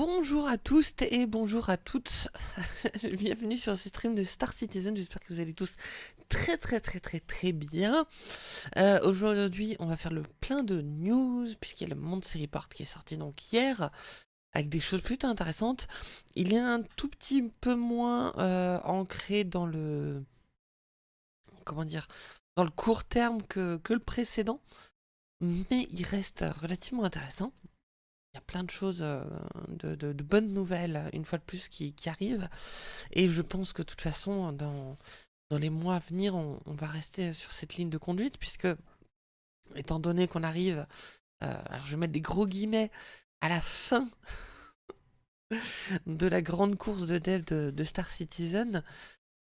Bonjour à tous et bonjour à toutes, bienvenue sur ce stream de Star Citizen, j'espère que vous allez tous très très très très très bien. Euh, aujourd'hui on va faire le plein de news, puisqu'il y a le Monde Report qui est sorti donc hier, avec des choses plutôt intéressantes. Il est un tout petit peu moins euh, ancré dans le... comment dire dans le court terme que, le précédent, mais il reste relativement intéressant y a plein de choses, euh, de, bonnes nouvelles, une fois de plus, qui, arrivent. Et je pense que de toute façon, dans, dans les mois à venir, on, va rester sur cette ligne de conduite, puisque, étant donné qu'on arrive, euh, alors je vais mettre des gros guillemets, à la fin de la grande course de dev de, Star Citizen,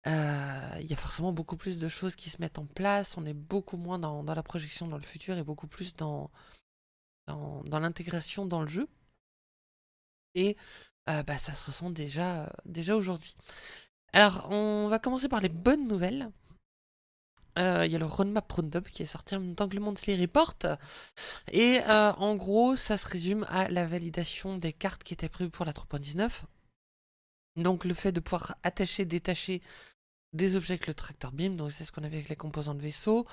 euh, il y a forcément beaucoup plus de choses qui se mettent en place, on est beaucoup moins dans la projection dans le futur et beaucoup plus dans, dans, l'intégration dans le jeu. Et euh, bah, ça se ressent déjà, déjà aujourd'hui. Alors, on va commencer par les bonnes nouvelles. Euh, il y a le roadmap roundup qui est sorti en même temps que le Monthly Report. Et euh, en gros, ça se résume à la validation des cartes qui étaient prévues pour la 3.19. Donc le fait de pouvoir attacher, détacher des objets avec le tracteur beam, donc c'est ce qu'on avait avec les composants de vaisseau.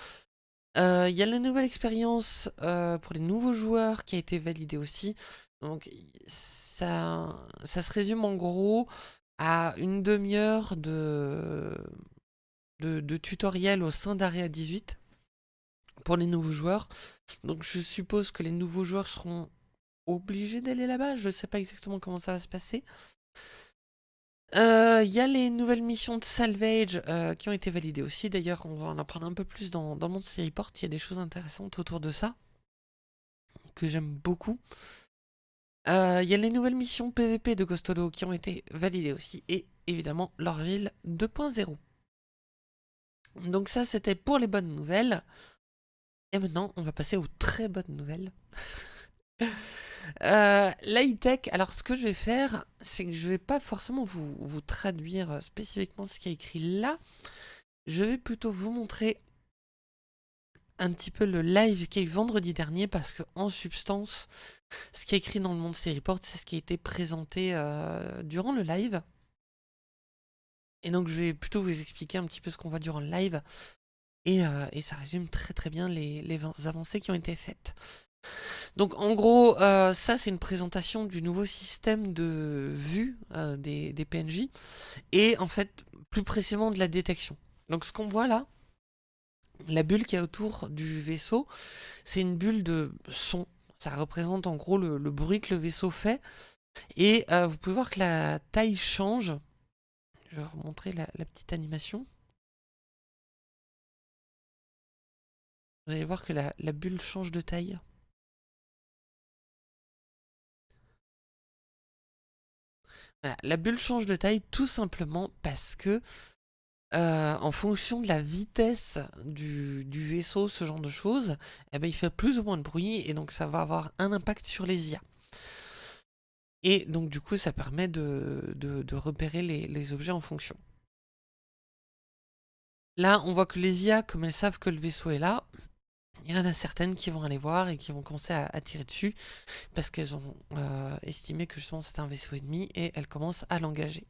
Euh, il y a la nouvelle expérience euh, pour les nouveaux joueurs qui a été validée aussi. Donc ça, ça se résume en gros à une demi-heure de, de, tutoriel au sein d'Area 18 pour les nouveaux joueurs. Donc je suppose que les nouveaux joueurs seront obligés d'aller là-bas. Je ne sais pas exactement comment ça va se passer. Il euh, y a les nouvelles missions de salvage euh, qui ont été validées aussi. D'ailleurs, on va en apprendre un peu plus dans, dans le Report. Il y a des choses intéressantes autour de ça que j'aime beaucoup. Il euh, y a les nouvelles missions PVP de Ghostodo qui ont été validées aussi. Et évidemment, leur ville 2.0. Donc ça, c'était pour les bonnes nouvelles. Et maintenant, on va passer aux très bonnes nouvelles. Euh, tech alors ce que je vais faire, c'est que je vais pas forcément vous, traduire euh, spécifiquement ce qui est écrit là. Je vais plutôt vous montrer un petit peu le live qui est vendredi dernier parce que en substance, ce qui est écrit dans le Monde Report, c'est ce qui a été présenté euh, durant le live. Et donc je vais plutôt vous expliquer un petit peu ce qu'on voit durant le live. Et, euh, ça résume très très bien les avancées qui ont été faites. Donc en gros, euh, ça c'est une présentation du nouveau système de vue euh, des, PNJ et en fait plus précisément de la détection. Donc ce qu'on voit là, la bulle qui est autour du vaisseau, c'est une bulle de son. Ça représente en gros le, bruit que le vaisseau fait. Et euh, vous pouvez voir que la taille change. Je vais vous montrer la petite animation. Vous allez voir que la bulle change de taille. La bulle change de taille tout simplement parce que euh, en fonction de la vitesse du, vaisseau, ce genre de choses, eh ben, il fait plus ou moins de bruit et donc ça va avoir un impact sur les IA. Et donc du coup ça permet de, repérer les, les, objets en fonction. Là on voit que les IA, comme elles savent que le vaisseau est là, il y en a certaines qui vont aller voir et qui vont commencer à, tirer dessus parce qu'elles ont euh, estimé que justement c'est un vaisseau ennemi et elles commencent à l'engager.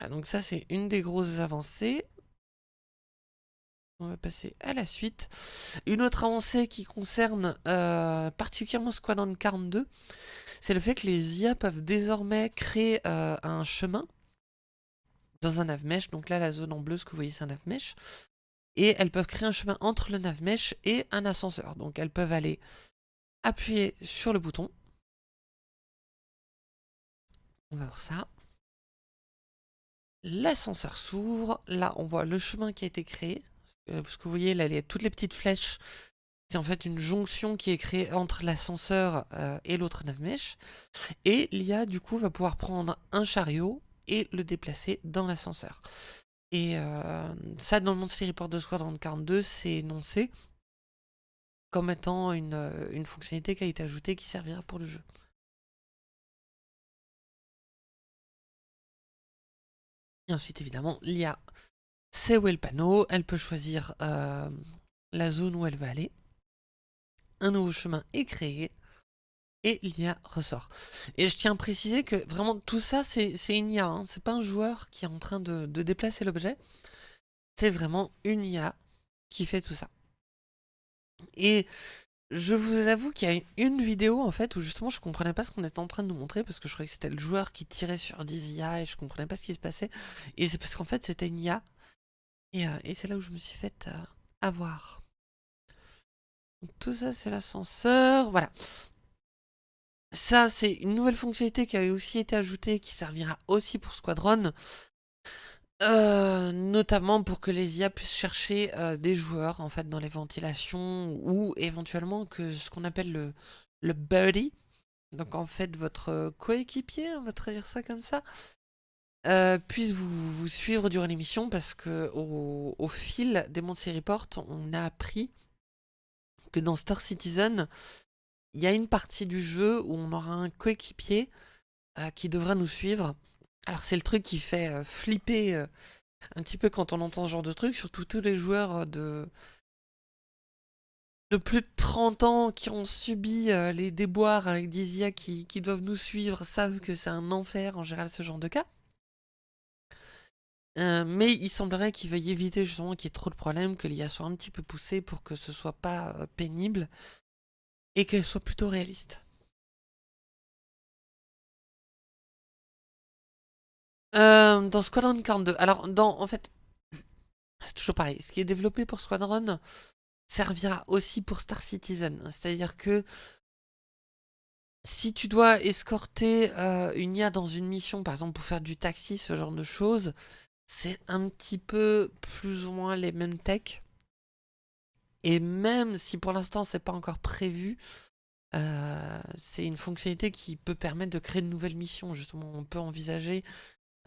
Ah, donc ça c'est une des grosses avancées. On va passer à la suite. Une autre avancée qui concerne euh, particulièrement Squadron 42, c'est le fait que les IA peuvent désormais créer euh, un chemin dans un navmesh. Donc là, la zone en bleu, ce que vous voyez, c'est un navmesh. Et elles peuvent créer un chemin entre le navmesh et un ascenseur. Donc elles peuvent aller appuyer sur le bouton. On va voir ça. L'ascenseur s'ouvre. Là, on voit le chemin qui a été créé. Ce que vous voyez, là, il y a toutes les petites flèches. C'est en fait une jonction qui est créée entre l'ascenseur euh, et l'autre navmesh. Et l'IA, du coup, va pouvoir prendre un chariot et le déplacer dans l'ascenseur. Et euh, ça, dans le monde Report de Squadron 42, c'est énoncé comme étant une, euh, une, fonctionnalité qui a été ajoutée qui servira pour le jeu. Et ensuite, évidemment, l'IA sait où est le panneau, elle peut choisir euh, la zone où elle va aller. Un nouveau chemin est créé. Et l'IA ressort. Et je tiens à préciser que vraiment tout ça, c'est une IA. Hein. C'est pas un joueur qui est en train de, déplacer l'objet. C'est vraiment une IA qui fait tout ça. Et je vous avoue qu'il y a une vidéo en fait où justement je comprenais pas ce qu'on était en train de nous montrer parce que je croyais que c'était le joueur qui tirait sur des IA et je comprenais pas ce qui se passait. Et c'est parce qu'en fait c'était une IA. Et, euh, et c'est là où je me suis fait euh, avoir. tout ça c'est l'ascenseur. Voilà. Ça, c'est une nouvelle fonctionnalité qui a aussi été ajoutée, qui servira aussi pour Squadron. Euh, notamment pour que les IA puissent chercher euh, des joueurs en fait dans les ventilations ou éventuellement que ce qu'on appelle le, le buddy, donc en fait votre coéquipier, on va traduire ça comme ça, euh, puisse vous, vous, suivre durant l'émission parce que au, au, fil des Monty Report, on a appris que dans Star Citizen, il y a une partie du jeu où on aura un coéquipier euh, qui devra nous suivre. Alors c'est le truc qui fait euh, flipper euh, un petit peu quand on entend ce genre de truc, surtout tous les joueurs de, de plus de 30 ans qui ont subi les déboires avec des IA qui, qui doivent nous suivre savent que c'est un enfer en général ce genre de cas. mais il semblerait qu'il veuille éviter justement qu'il y ait trop de problèmes, que l'IA soit un petit peu poussée pour que ce soit pas pénible et qu'elle soit plutôt réaliste. Euh, dans Squadron 42, alors dans, en fait, c'est toujours pareil, ce qui est développé pour Squadron servira aussi pour Star Citizen, c'est-à-dire que si tu dois escorter euh, une IA dans une mission, par exemple pour faire du taxi, ce genre de choses, c'est un petit peu plus ou moins les mêmes techs. Et même si pour l'instant c'est pas encore prévu, euh, c'est une fonctionnalité qui peut permettre de créer de nouvelles missions. Justement, on peut envisager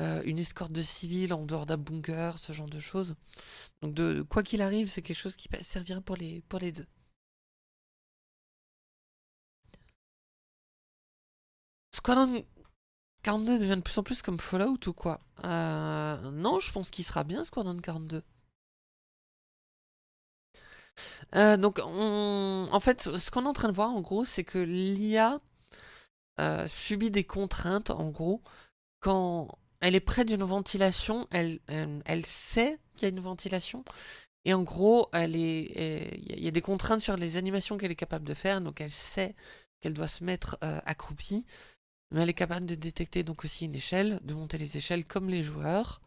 euh, une escorte de civils en dehors d'un bunker, ce genre de choses. Donc de, quoi qu'il arrive, c'est quelque chose qui servira pour les, pour les deux. Squadron 42 devient de plus en plus comme Fallout ou quoi? Euh, Non, je pense qu'il sera bien Squadron 42. Euh, donc, en fait, ce qu'on est en train de voir, en gros, c'est que l'IA euh, subit des contraintes, en gros, quand elle est près d'une ventilation, elle, elle, sait qu'il y a une ventilation, et en gros, elle est, il y a des contraintes sur les animations qu'elle est capable de faire, donc elle sait qu'elle doit se mettre euh, accroupie, mais elle est capable de détecter donc aussi une échelle, de monter les échelles comme les joueurs,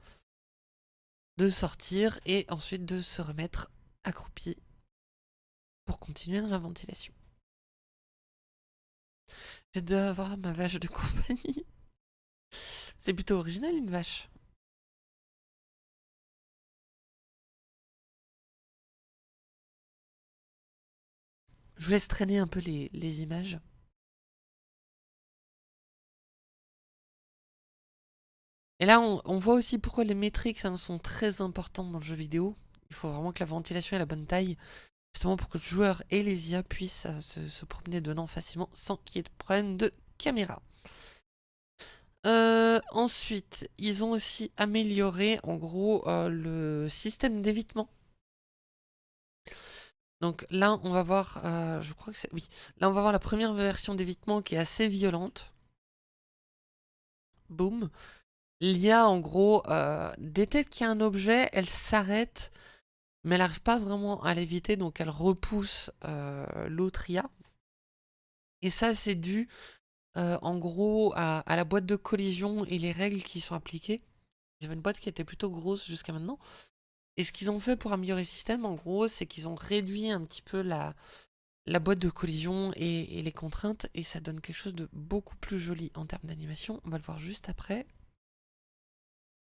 de sortir et ensuite de se remettre accroupie pour continuer dans la ventilation. J'ai de avoir ma vache de compagnie. C'est plutôt original une vache. Je vous laisse traîner un peu les, images. Et là, on, on, voit aussi pourquoi les métriques hein, sont très importantes dans le jeu vidéo. Il faut vraiment que la ventilation ait la bonne taille justement pour que le joueur et les IA puissent euh, se, promener dedans facilement sans qu'il y ait de problème de caméra. Euh, ensuite, ils ont aussi amélioré en gros euh, le système d'évitement. Donc là, on va voir, je crois que oui, là on va voir la première version d'évitement qui est assez violente. Boum. L'IA en gros détecte qu'il y a un objet, elle s'arrête mais elle n'arrive pas vraiment à l'éviter, donc elle repousse euh, l'autre IA. Et ça, c'est dû, euh, en gros, à, la boîte de collision et les règles qui sont appliquées. Ils avaient une boîte qui était plutôt grosse jusqu'à maintenant. Et ce qu'ils ont fait pour améliorer le système, en gros, c'est qu'ils ont réduit un petit peu la, boîte de collision et, les contraintes, et ça donne quelque chose de beaucoup plus joli en termes d'animation. On va le voir juste après.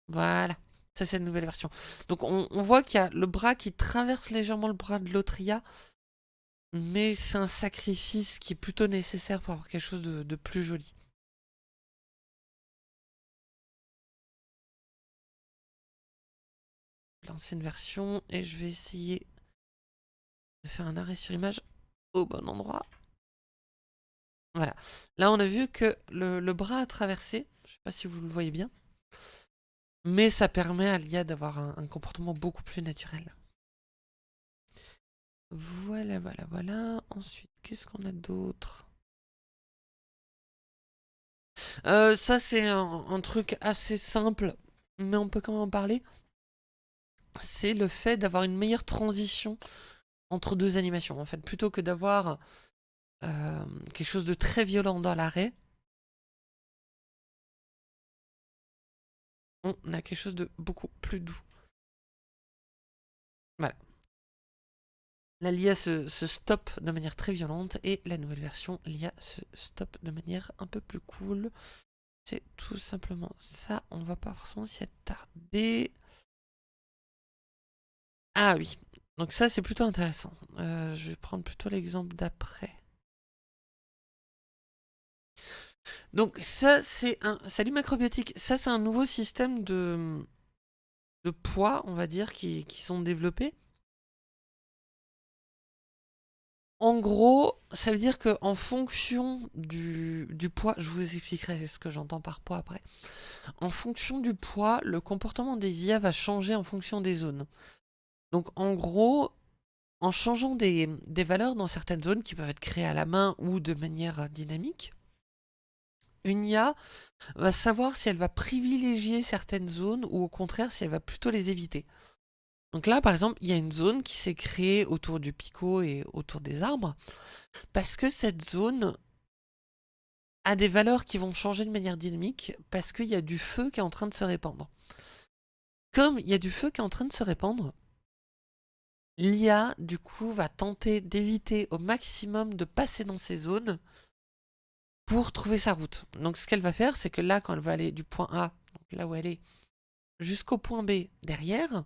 Voilà. Ça, c'est une nouvelle version. Donc, on, voit qu'il y a le bras qui traverse légèrement le bras de l'Autria. Mais c'est un sacrifice qui est plutôt nécessaire pour avoir quelque chose de, plus joli. L'ancienne version. Et je vais essayer de faire un arrêt sur image au bon endroit. Voilà. Là, on a vu que le, le bras a traversé. Je ne sais pas si vous le voyez bien. Mais ça permet à l'IA d'avoir un, comportement beaucoup plus naturel. Voilà, voilà, voilà. Ensuite, qu'est-ce qu'on a d'autre? Euh, ça, c'est un, truc assez simple, mais on peut quand même en parler. C'est le fait d'avoir une meilleure transition entre deux animations. En fait, plutôt que d'avoir euh, quelque chose de très violent dans l'arrêt, on a quelque chose de beaucoup plus doux. Voilà. La LIA se, stoppe de manière très violente et la nouvelle version, l'IA se stoppe de manière un peu plus cool. C'est tout simplement ça. On va pas forcément s'y attarder. Ah oui, donc ça c'est plutôt intéressant. Euh, je vais prendre plutôt l'exemple d'après. Donc ça c'est un... Salut macrobiotique, ça c'est un nouveau système de, de poids, on va dire, qui, qui sont développés. En gros, ça veut dire qu'en fonction du, poids, je vous expliquerai ce que j'entends par poids après. En fonction du poids, le comportement des IA va changer en fonction des zones. Donc en gros, en changeant des, des valeurs dans certaines zones qui peuvent être créées à la main ou de manière dynamique, une IA va savoir si elle va privilégier certaines zones ou au contraire si elle va plutôt les éviter. Donc là, par exemple, il y a une zone qui s'est créée autour du picot et autour des arbres, parce que cette zone a des valeurs qui vont changer de manière dynamique, parce qu'il y a du feu qui est en train de se répandre. Comme il y a du feu qui est en train de se répandre, l'IA, du coup, va tenter d'éviter au maximum de passer dans ces zones pour trouver sa route. Donc ce qu'elle va faire, c'est que là, quand elle va aller du point A, là où elle est, jusqu'au point B derrière,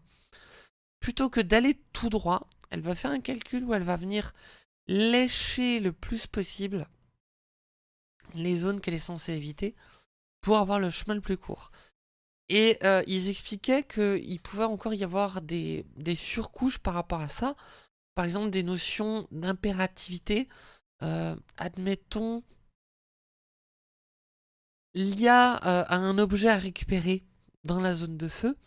plutôt que d'aller tout droit, elle va faire un calcul où elle va venir lécher le plus possible les zones qu'elle est censée éviter pour avoir le chemin le plus court. Et euh, ils expliquaient qu'il pouvait encore y avoir des, surcouches par rapport à ça. Par exemple, des notions d'impérativité. Euh, admettons, l'IA euh, a un objet à récupérer dans la zone de feu.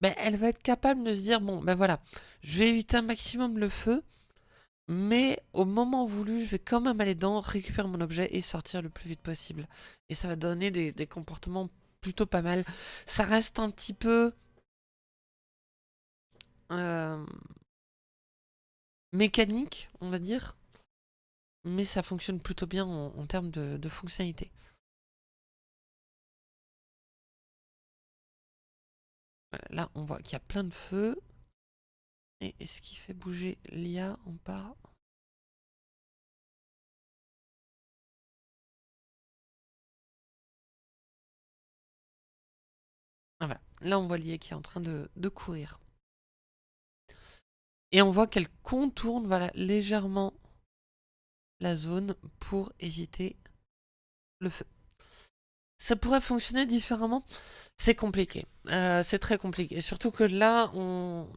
Ben, elle va être capable de se dire, bon, ben voilà, je vais éviter un maximum le feu, mais au moment voulu, je vais quand même aller dedans, récupérer mon objet et sortir le plus vite possible. Et ça va donner des, comportements plutôt pas mal. Ça reste un petit peu... Euh, mécanique, on va dire. Mais ça fonctionne plutôt bien en, termes de fonctionnalité. Là, on voit qu'il y a plein de feux. Et ce qui fait bouger l'IA On part. Ah, voilà. Là, on voit l'IA qui est en train de, courir. Et on voit qu'elle contourne voilà, légèrement la zone pour éviter le feu. Ça pourrait fonctionner différemment? C'est compliqué. Euh, c'est très compliqué. Surtout que là,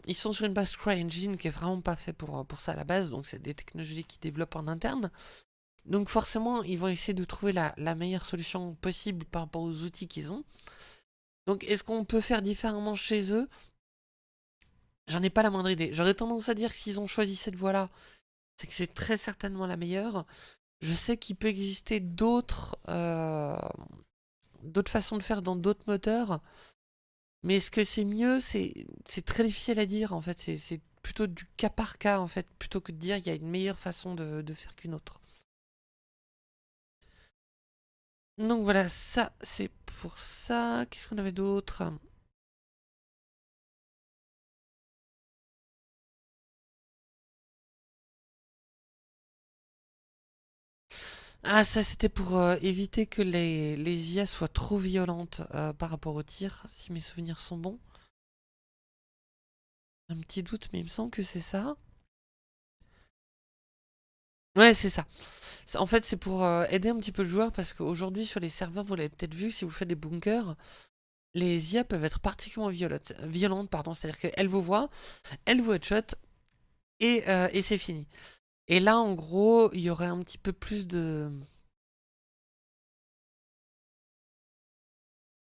ils sont sur une base CryEngine qui est vraiment pas fait pour, pour ça à la base. Donc c'est des technologies qu'ils développent en interne. Donc forcément, ils vont essayer de trouver la, la meilleure solution possible par rapport aux outils qu'ils ont. Donc est-ce qu'on peut faire différemment chez eux? J'en ai pas la moindre idée. J'aurais tendance à dire que s'ils ont choisi cette voie-là, c'est que c'est très certainement la meilleure. Je sais qu'il peut exister d'autres... Euh, d'autres façons de faire dans d'autres moteurs. Mais est-ce que c'est mieux? C'est très difficile à dire en fait. C'est plutôt du cas par cas en fait, plutôt que de dire il y a une meilleure façon de, de faire qu'une autre. Donc voilà, ça c'est pour ça. Qu'est-ce qu'on avait d'autre? Ah, ça c'était pour euh, éviter que les, les, IA soient trop violentes euh, par rapport au tir, si mes souvenirs sont bons. Un petit doute, mais il me semble que c'est ça. Ouais, c'est ça. En fait, c'est pour euh, aider un petit peu le joueur, parce qu'aujourd'hui, sur les serveurs, vous l'avez peut-être vu, si vous faites des bunkers, les IA peuvent être particulièrement violentes, violentes, pardon, c'est-à-dire qu'elles vous voient, elles vous headshot, et, et c'est fini. Et là, en gros, il y aurait un petit peu plus de...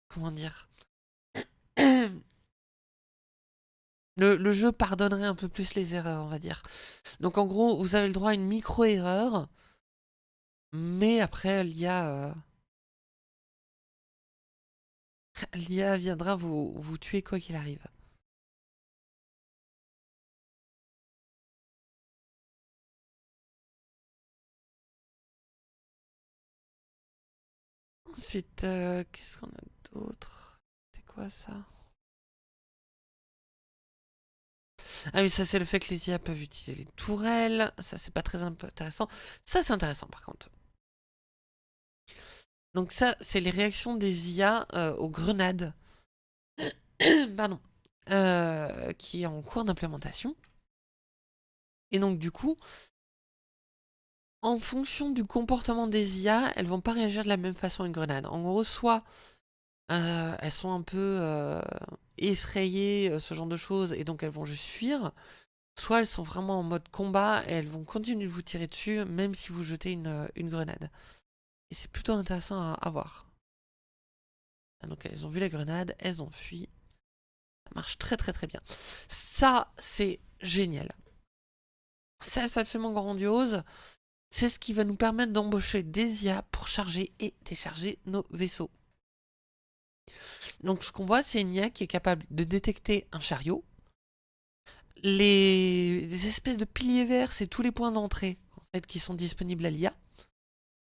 Comment dire le, jeu pardonnerait un peu plus les erreurs, on va dire. Donc en gros, vous avez le droit à une micro-erreur, mais après, il y a... Euh, L'IA viendra vous, vous tuer quoi qu'il arrive. Ensuite, euh, qu'est-ce qu'on a d'autre? C'est quoi ça? Ah oui, ça c'est le fait que les IA peuvent utiliser les tourelles. Ça c'est pas très intéressant. Ça c'est intéressant par contre. Donc ça, c'est les réactions des IA euh, aux grenades. Pardon. Euh, qui est en cours d'implémentation. Et donc du coup, en fonction du comportement des IA, elles vont pas réagir de la même façon à une grenade. En gros, soit euh, elles sont un peu effrayées, ce genre de choses, et donc elles vont juste fuir, soit elles sont vraiment en mode combat et elles vont continuer de vous tirer dessus, même si vous jetez une, une grenade. Et c'est plutôt intéressant à, voir. Ah, donc elles ont vu la grenade, elles ont fui. Ça marche très très très bien. Ça, c'est génial. Ça, c'est absolument grandiose. C'est ce qui va nous permettre d'embaucher des IA pour charger et décharger nos vaisseaux. Donc ce qu'on voit, c'est une IA qui est capable de détecter un chariot. Les, espèces de piliers verts, c'est tous les points d'entrée qui sont disponibles à l'IA.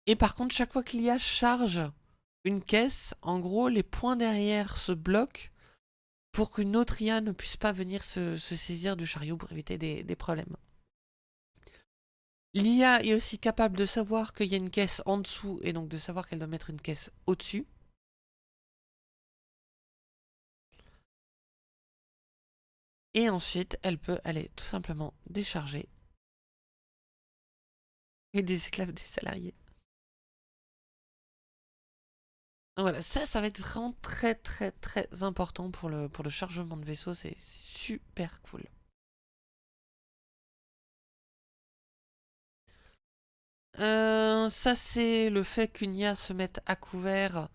Et par contre, chaque fois que l'IA charge une caisse, en gros, les points derrière se bloquent pour qu'une autre IA ne puisse pas venir se, saisir du chariot pour éviter des problèmes. L'IA est aussi capable de savoir qu'il y a une caisse en dessous et donc de savoir qu'elle doit mettre une caisse au-dessus. Et ensuite, elle peut aller tout simplement décharger et des esclaves des salariés. voilà, ça, ça va être vraiment très très très important pour le chargement de vaisseau, c'est super cool. Euh, ça, c'est le fait qu'une IA se mette à couvert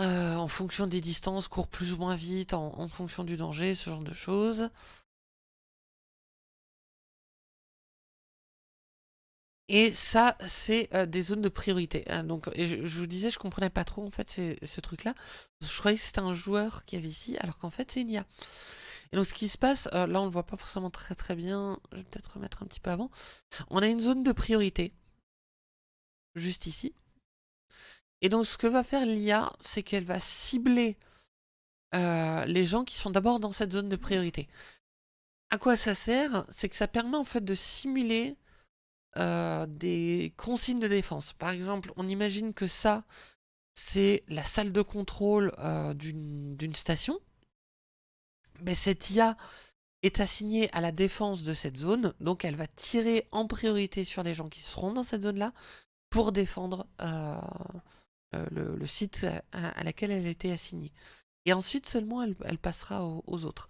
euh, en fonction des distances, court plus ou moins vite, en fonction du danger, ce genre de choses. Et ça, c'est euh, des zones de priorité. Hein, je, vous disais, je comprenais pas trop en fait ce truc-là. Je croyais que c'était un joueur qui avait ici, alors qu'en fait, c'est une IA. Et donc, ce qui se passe, euh, là, on le voit pas forcément très très bien. Je vais peut-être remettre un petit peu avant. On a une zone de priorité, juste ici. Et donc, ce que va faire l'IA, c'est qu'elle va cibler euh, les gens qui sont d'abord dans cette zone de priorité. À quoi ça sert? C'est que ça permet en fait de simuler euh, des consignes de défense. Par exemple, on imagine que ça, c'est la salle de contrôle d'une station. Mais cette IA est assignée à la défense de cette zone, donc elle va tirer en priorité sur les gens qui seront dans cette zone-là pour défendre euh, le, site à, laquelle elle a été assignée. Et ensuite seulement elle, passera aux autres.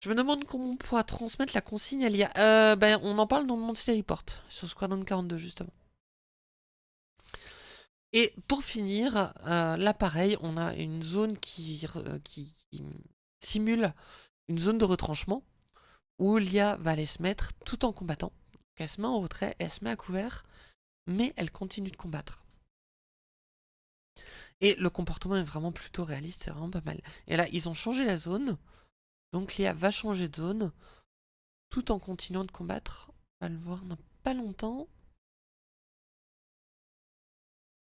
Je me demande comment on pourra transmettre la consigne à l'IA. Euh, ben, on en parle dans le Monster Report, sur Squadron 42 justement. Et pour finir, euh, là pareil, on a une zone qui, simule une zone de retranchement où l'IA va aller se mettre tout en combattant. elle se met en retrait, elle se met à couvert, mais elle continue de combattre. Et le comportement est vraiment plutôt réaliste, c'est vraiment pas mal. Et là, ils ont changé la zone. Donc l'IA va changer de zone tout en continuant de combattre. On va le voir dans pas longtemps.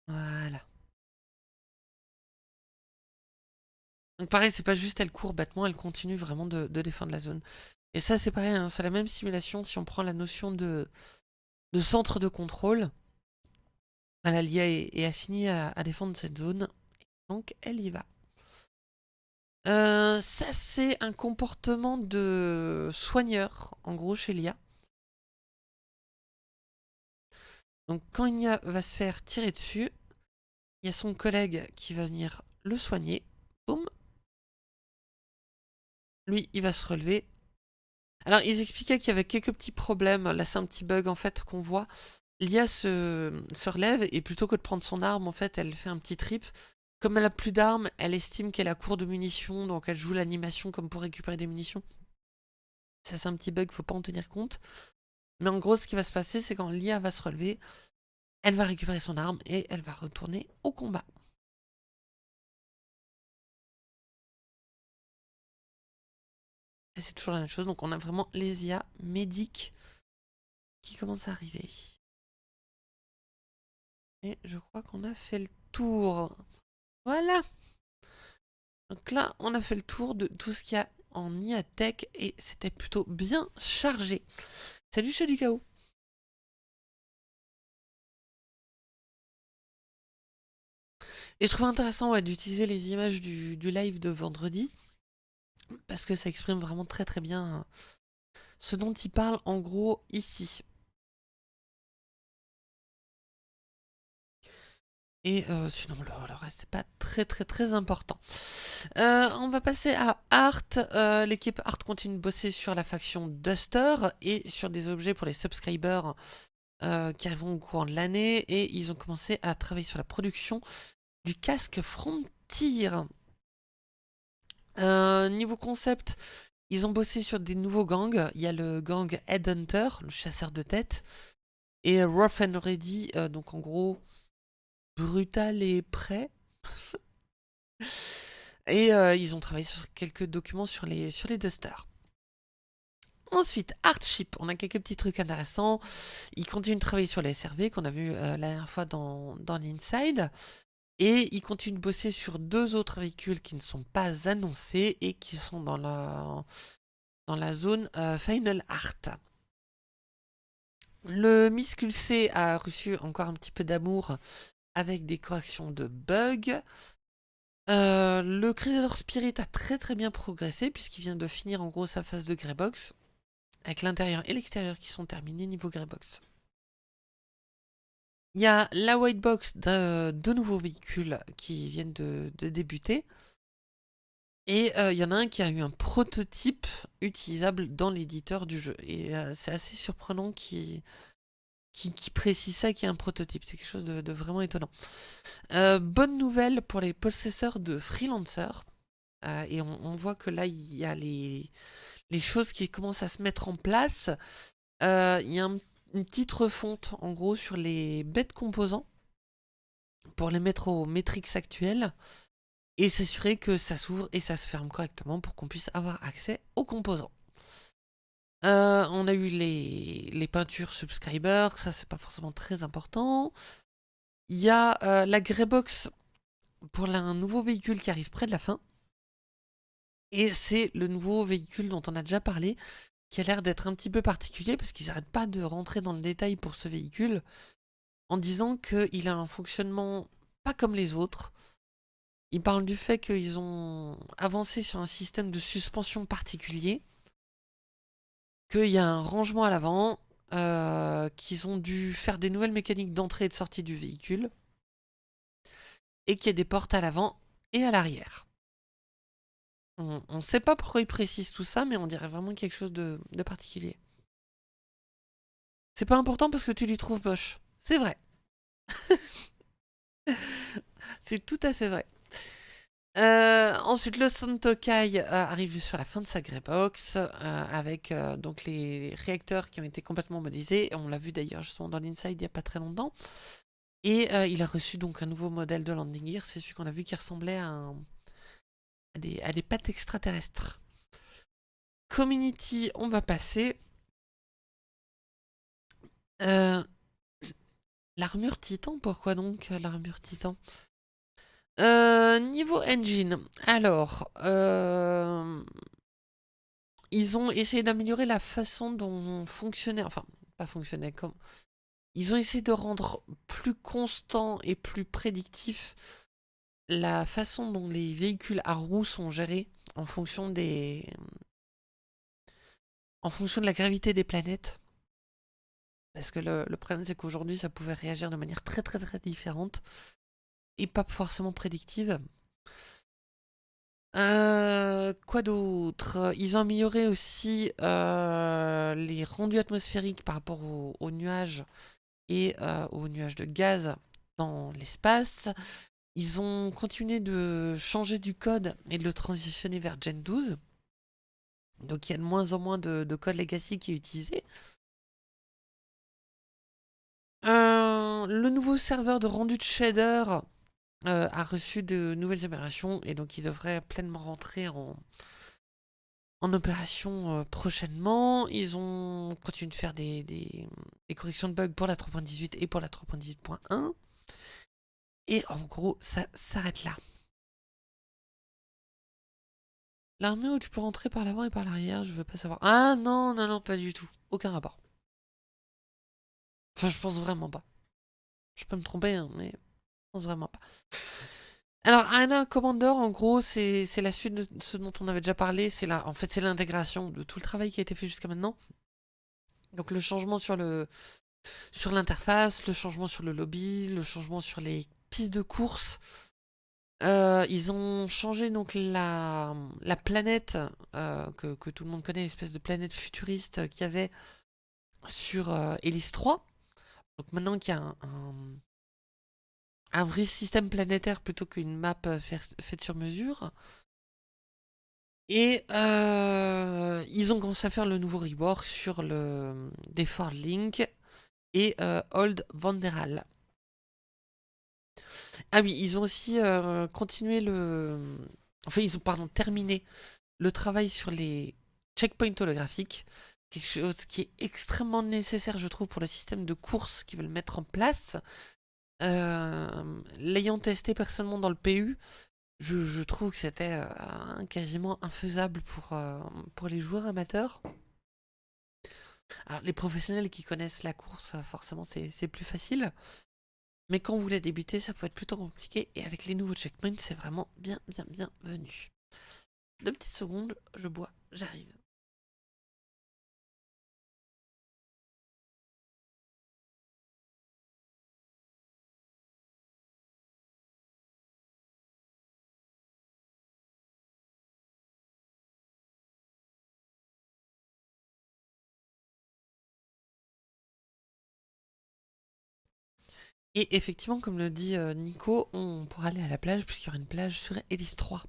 Voilà. Donc pareil, c'est pas juste elle court bêtement, elle continue vraiment de, défendre la zone. Et ça c'est pareil, hein, c'est la même simulation si on prend la notion de, centre de contrôle. l'IA est, assignée à, à défendre cette zone, donc elle y va. Euh, ça, c'est un comportement de soigneur, en gros, chez l'IA. Donc, quand l'IA va se faire tirer dessus, il y a son collègue qui va venir le soigner. Boum. Lui, il va se relever. Alors, ils expliquaient qu'il y avait quelques petits problèmes. Là, c'est un petit bug, en fait, qu'on voit. L'IA se, se relève et plutôt que de prendre son arme, en fait, elle fait un petit trip. Comme elle a plus d'armes, elle estime qu'elle a court de munitions, donc elle joue l'animation comme pour récupérer des munitions. Ça c'est un petit bug, faut pas en tenir compte. Mais en gros, ce qui va se passer, c'est quand l'IA va se relever, elle va récupérer son arme et elle va retourner au combat. C'est toujours la même chose. Donc on a vraiment les IA médiques qui commencent à arriver. Et je crois qu'on a fait le tour. Voilà. Donc là, on a fait le tour de tout ce qu'il y a en IA Tech et c'était plutôt bien chargé. Salut chez du chaos. Et je trouve intéressant d'utiliser les images du, live de vendredi, parce que ça exprime vraiment très très bien ce dont il parle en gros ici. Et euh, sinon, le, reste, c'est pas très très très important. Euh, on va passer à Art. Euh, l'équipe Art continue de bosser sur la faction Duster et sur des objets pour les subscribers qui arriveront au courant de l'année. Et ils ont commencé à travailler sur la production du casque Frontier. Niveau concept, ils ont bossé sur des nouveaux gangs. Il y a le gang Headhunter, le chasseur de tête, et Rough and Ready, donc en gros brutal et prêt. et euh, ils ont travaillé sur quelques documents sur les, sur les Dusters. Ensuite, Artship, on a quelques petits trucs intéressants. Ils continuent de travailler sur les SRV qu'on a vu euh, la dernière fois dans l'Inside. Et ils continuent de bosser sur deux autres véhicules qui ne sont pas annoncés et qui sont dans la, dans la zone euh, Final Art. Le Miscul C a reçu encore un petit peu d'amour avec des corrections de bugs. Euh, le Crusader Spirit a très très bien progressé puisqu'il vient de finir en gros sa phase de Greybox avec l'intérieur et l'extérieur qui sont terminés niveau Greybox. Il y a la white box de, nouveaux véhicules qui viennent de, débuter. Et euh, il y en a un qui a eu un prototype utilisable dans l'éditeur du jeu. Et euh, c'est assez surprenant qu'il qui, précise ça, qui est un prototype. C'est quelque chose de, vraiment étonnant. Euh, bonne nouvelle pour les possesseurs de freelancers. Euh, et on, voit que là, il y a les, les choses qui commencent à se mettre en place. Il y a une petite refonte, en gros, sur les bêtes composants pour les mettre aux métriques actuelles et s'assurer que ça s'ouvre et ça se ferme correctement pour qu'on puisse avoir accès aux composants. Euh, on a eu les, peintures subscribers, ça c'est pas forcément très important. Il y a euh, la Greybox pour un nouveau véhicule qui arrive près de la fin. Et c'est le nouveau véhicule dont on a déjà parlé, qui a l'air d'être un petit peu particulier, parce qu'ils n'arrêtent pas de rentrer dans le détail pour ce véhicule, en disant qu'il a un fonctionnement pas comme les autres. Ils parlent du fait qu'ils ont avancé sur un système de suspension particulier, qu'il y a un rangement à l'avant, euh, qu'ils ont dû faire des nouvelles mécaniques d'entrée et de sortie du véhicule, et qu'il y a des portes à l'avant et à l'arrière. On ne sait pas pourquoi ils précisent tout ça, mais on dirait vraiment quelque chose de, particulier. C'est pas important parce que tu lui trouves moche. C'est vrai. C'est tout à fait vrai. Euh, ensuite, le Santokai euh, arrive sur la fin de sa Greybox euh, avec donc les réacteurs qui ont été complètement modélisés. On l'a vu d'ailleurs justement dans l'Inside il n'y a pas très longtemps. Et il a reçu donc un nouveau modèle de landing gear. C'est celui qu'on a vu qui ressemblait à, à des pattes extraterrestres. Community, on va passer. L'armure titan, pourquoi donc l'armure titan? Euh, niveau engine, alors, euh, ils ont essayé d'améliorer la façon dont fonctionnait, enfin, pas fonctionnait, comme... Ils ont essayé de rendre plus constant et plus prédictif la façon dont les véhicules à roues sont gérés en fonction des... en fonction de la gravité des planètes. Parce que le, problème, c'est qu'aujourd'hui, ça pouvait réagir de manière très très très différente et pas forcément prédictive. Euh, quoi d'autre? Ils ont amélioré aussi euh, les rendus atmosphériques par rapport aux, nuages et euh, aux nuages de gaz dans l'espace. Ils ont continué de changer du code et de le transitionner vers Gen 12. Donc il y a de moins en moins de, code legacy qui est utilisé. le nouveau serveur de rendu de shader euh, a reçu de nouvelles améliorations et donc il devrait pleinement rentrer en, opération prochainement. Ils ont continué de faire des, corrections de bugs pour la 3.18 et pour la 3.18.1. Et en gros, ça s'arrête là. L'armée où tu peux rentrer par l'avant et par l'arrière, je veux pas savoir. Ah non, non, non, pas du tout. Aucun rapport. Enfin, je pense vraiment pas. Je peux me tromper, hein, mais je pense vraiment pas. Alors, Anna Commander, en gros, c'est la suite de ce dont on avait déjà parlé. C'est En fait, c'est l'intégration de tout le travail qui a été fait jusqu'à maintenant. Donc, le changement sur l'interface, le changement sur le lobby, le changement sur les pistes de course, euh, ils ont changé donc la, la planète euh, que, tout le monde connaît, l'espèce de planète futuriste qu'il y avait sur euh, 3. Donc maintenant qu'il y a un, un, vrai système planétaire plutôt qu'une map euh, faite sur mesure. Et ils ont commencé à faire le nouveau rework sur le Deford Link et Old Vanderal. Ah oui, ils ont aussi euh, continué le... Enfin, ils ont, pardon, terminé le travail sur les checkpoints holographiques. Quelque chose qui est extrêmement nécessaire, je trouve, pour le système de course qu'ils veulent mettre en place. Euh, l'ayant testé personnellement dans le PU, je, trouve que c'était euh, quasiment infaisable pour, pour les joueurs amateurs. Alors, les professionnels qui connaissent la course, forcément, c'est plus facile. Mais quand vous voulez débuter, ça peut être plutôt compliqué. Et avec les nouveaux checkpoints, c'est vraiment bien, bien, bien venu. Deux petites secondes, je bois, j'arrive. Et effectivement, comme le dit euh, Nico, on pourra aller à la plage puisqu'il y aura une plage sur Hélice 3.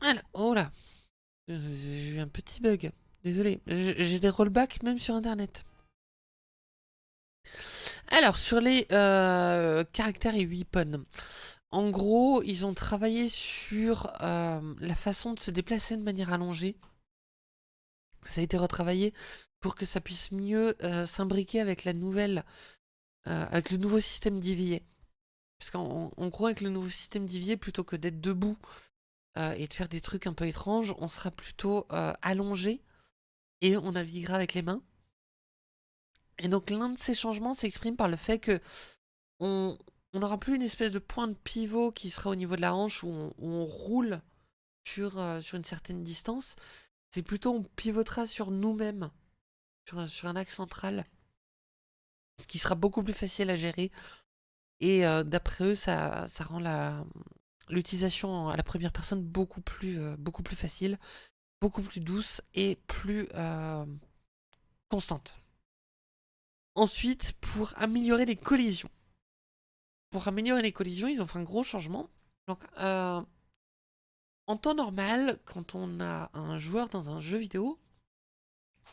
Alors, oh là J'ai eu un petit bug. Désolé, j'ai des rollbacks même sur internet. Alors, sur les euh, caractères et weapons. En gros, ils ont travaillé sur euh, la façon de se déplacer de manière allongée. Ça a été retravaillé pour que ça puisse mieux euh, s'imbriquer avec la nouvelle, euh, avec le nouveau système d'IVA. Parce qu'en gros, avec le nouveau système d'IVA, plutôt que d'être debout euh, et de faire des trucs un peu étranges, on sera plutôt allongé et on naviguera avec les mains. Et donc l'un de ces changements s'exprime par le fait que on n'aura plus une espèce de point de pivot qui sera au niveau de la hanche où on, où on roule sur, sur une certaine distance, c'est plutôt on pivotera sur nous-mêmes, sur, un axe central, ce qui sera beaucoup plus facile à gérer. Et euh, d'après eux, ça, ça rend l'utilisation à la première personne beaucoup plus, euh, beaucoup plus facile, beaucoup plus douce et plus euh, constante. Ensuite, pour améliorer les collisions. Pour améliorer les collisions, ils ont fait un gros changement. Donc, en temps normal, quand on a un joueur dans un jeu vidéo,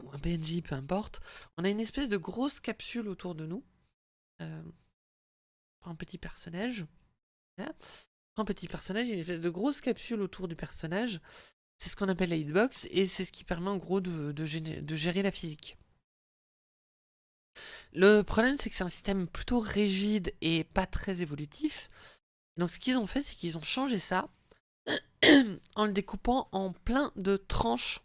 ou un PNJ, peu importe, on a une espèce de grosse capsule autour de nous. Euh, un petit personnage. Un petit personnage, une espèce de grosse capsule autour du personnage. C'est ce qu'on appelle la hitbox, et c'est ce qui permet en gros de, de gérer la physique. Le problème, c'est que c'est un système plutôt rigide et pas très évolutif. Donc ce qu'ils ont fait, c'est qu'ils ont changé ça en le découpant en plein de tranches.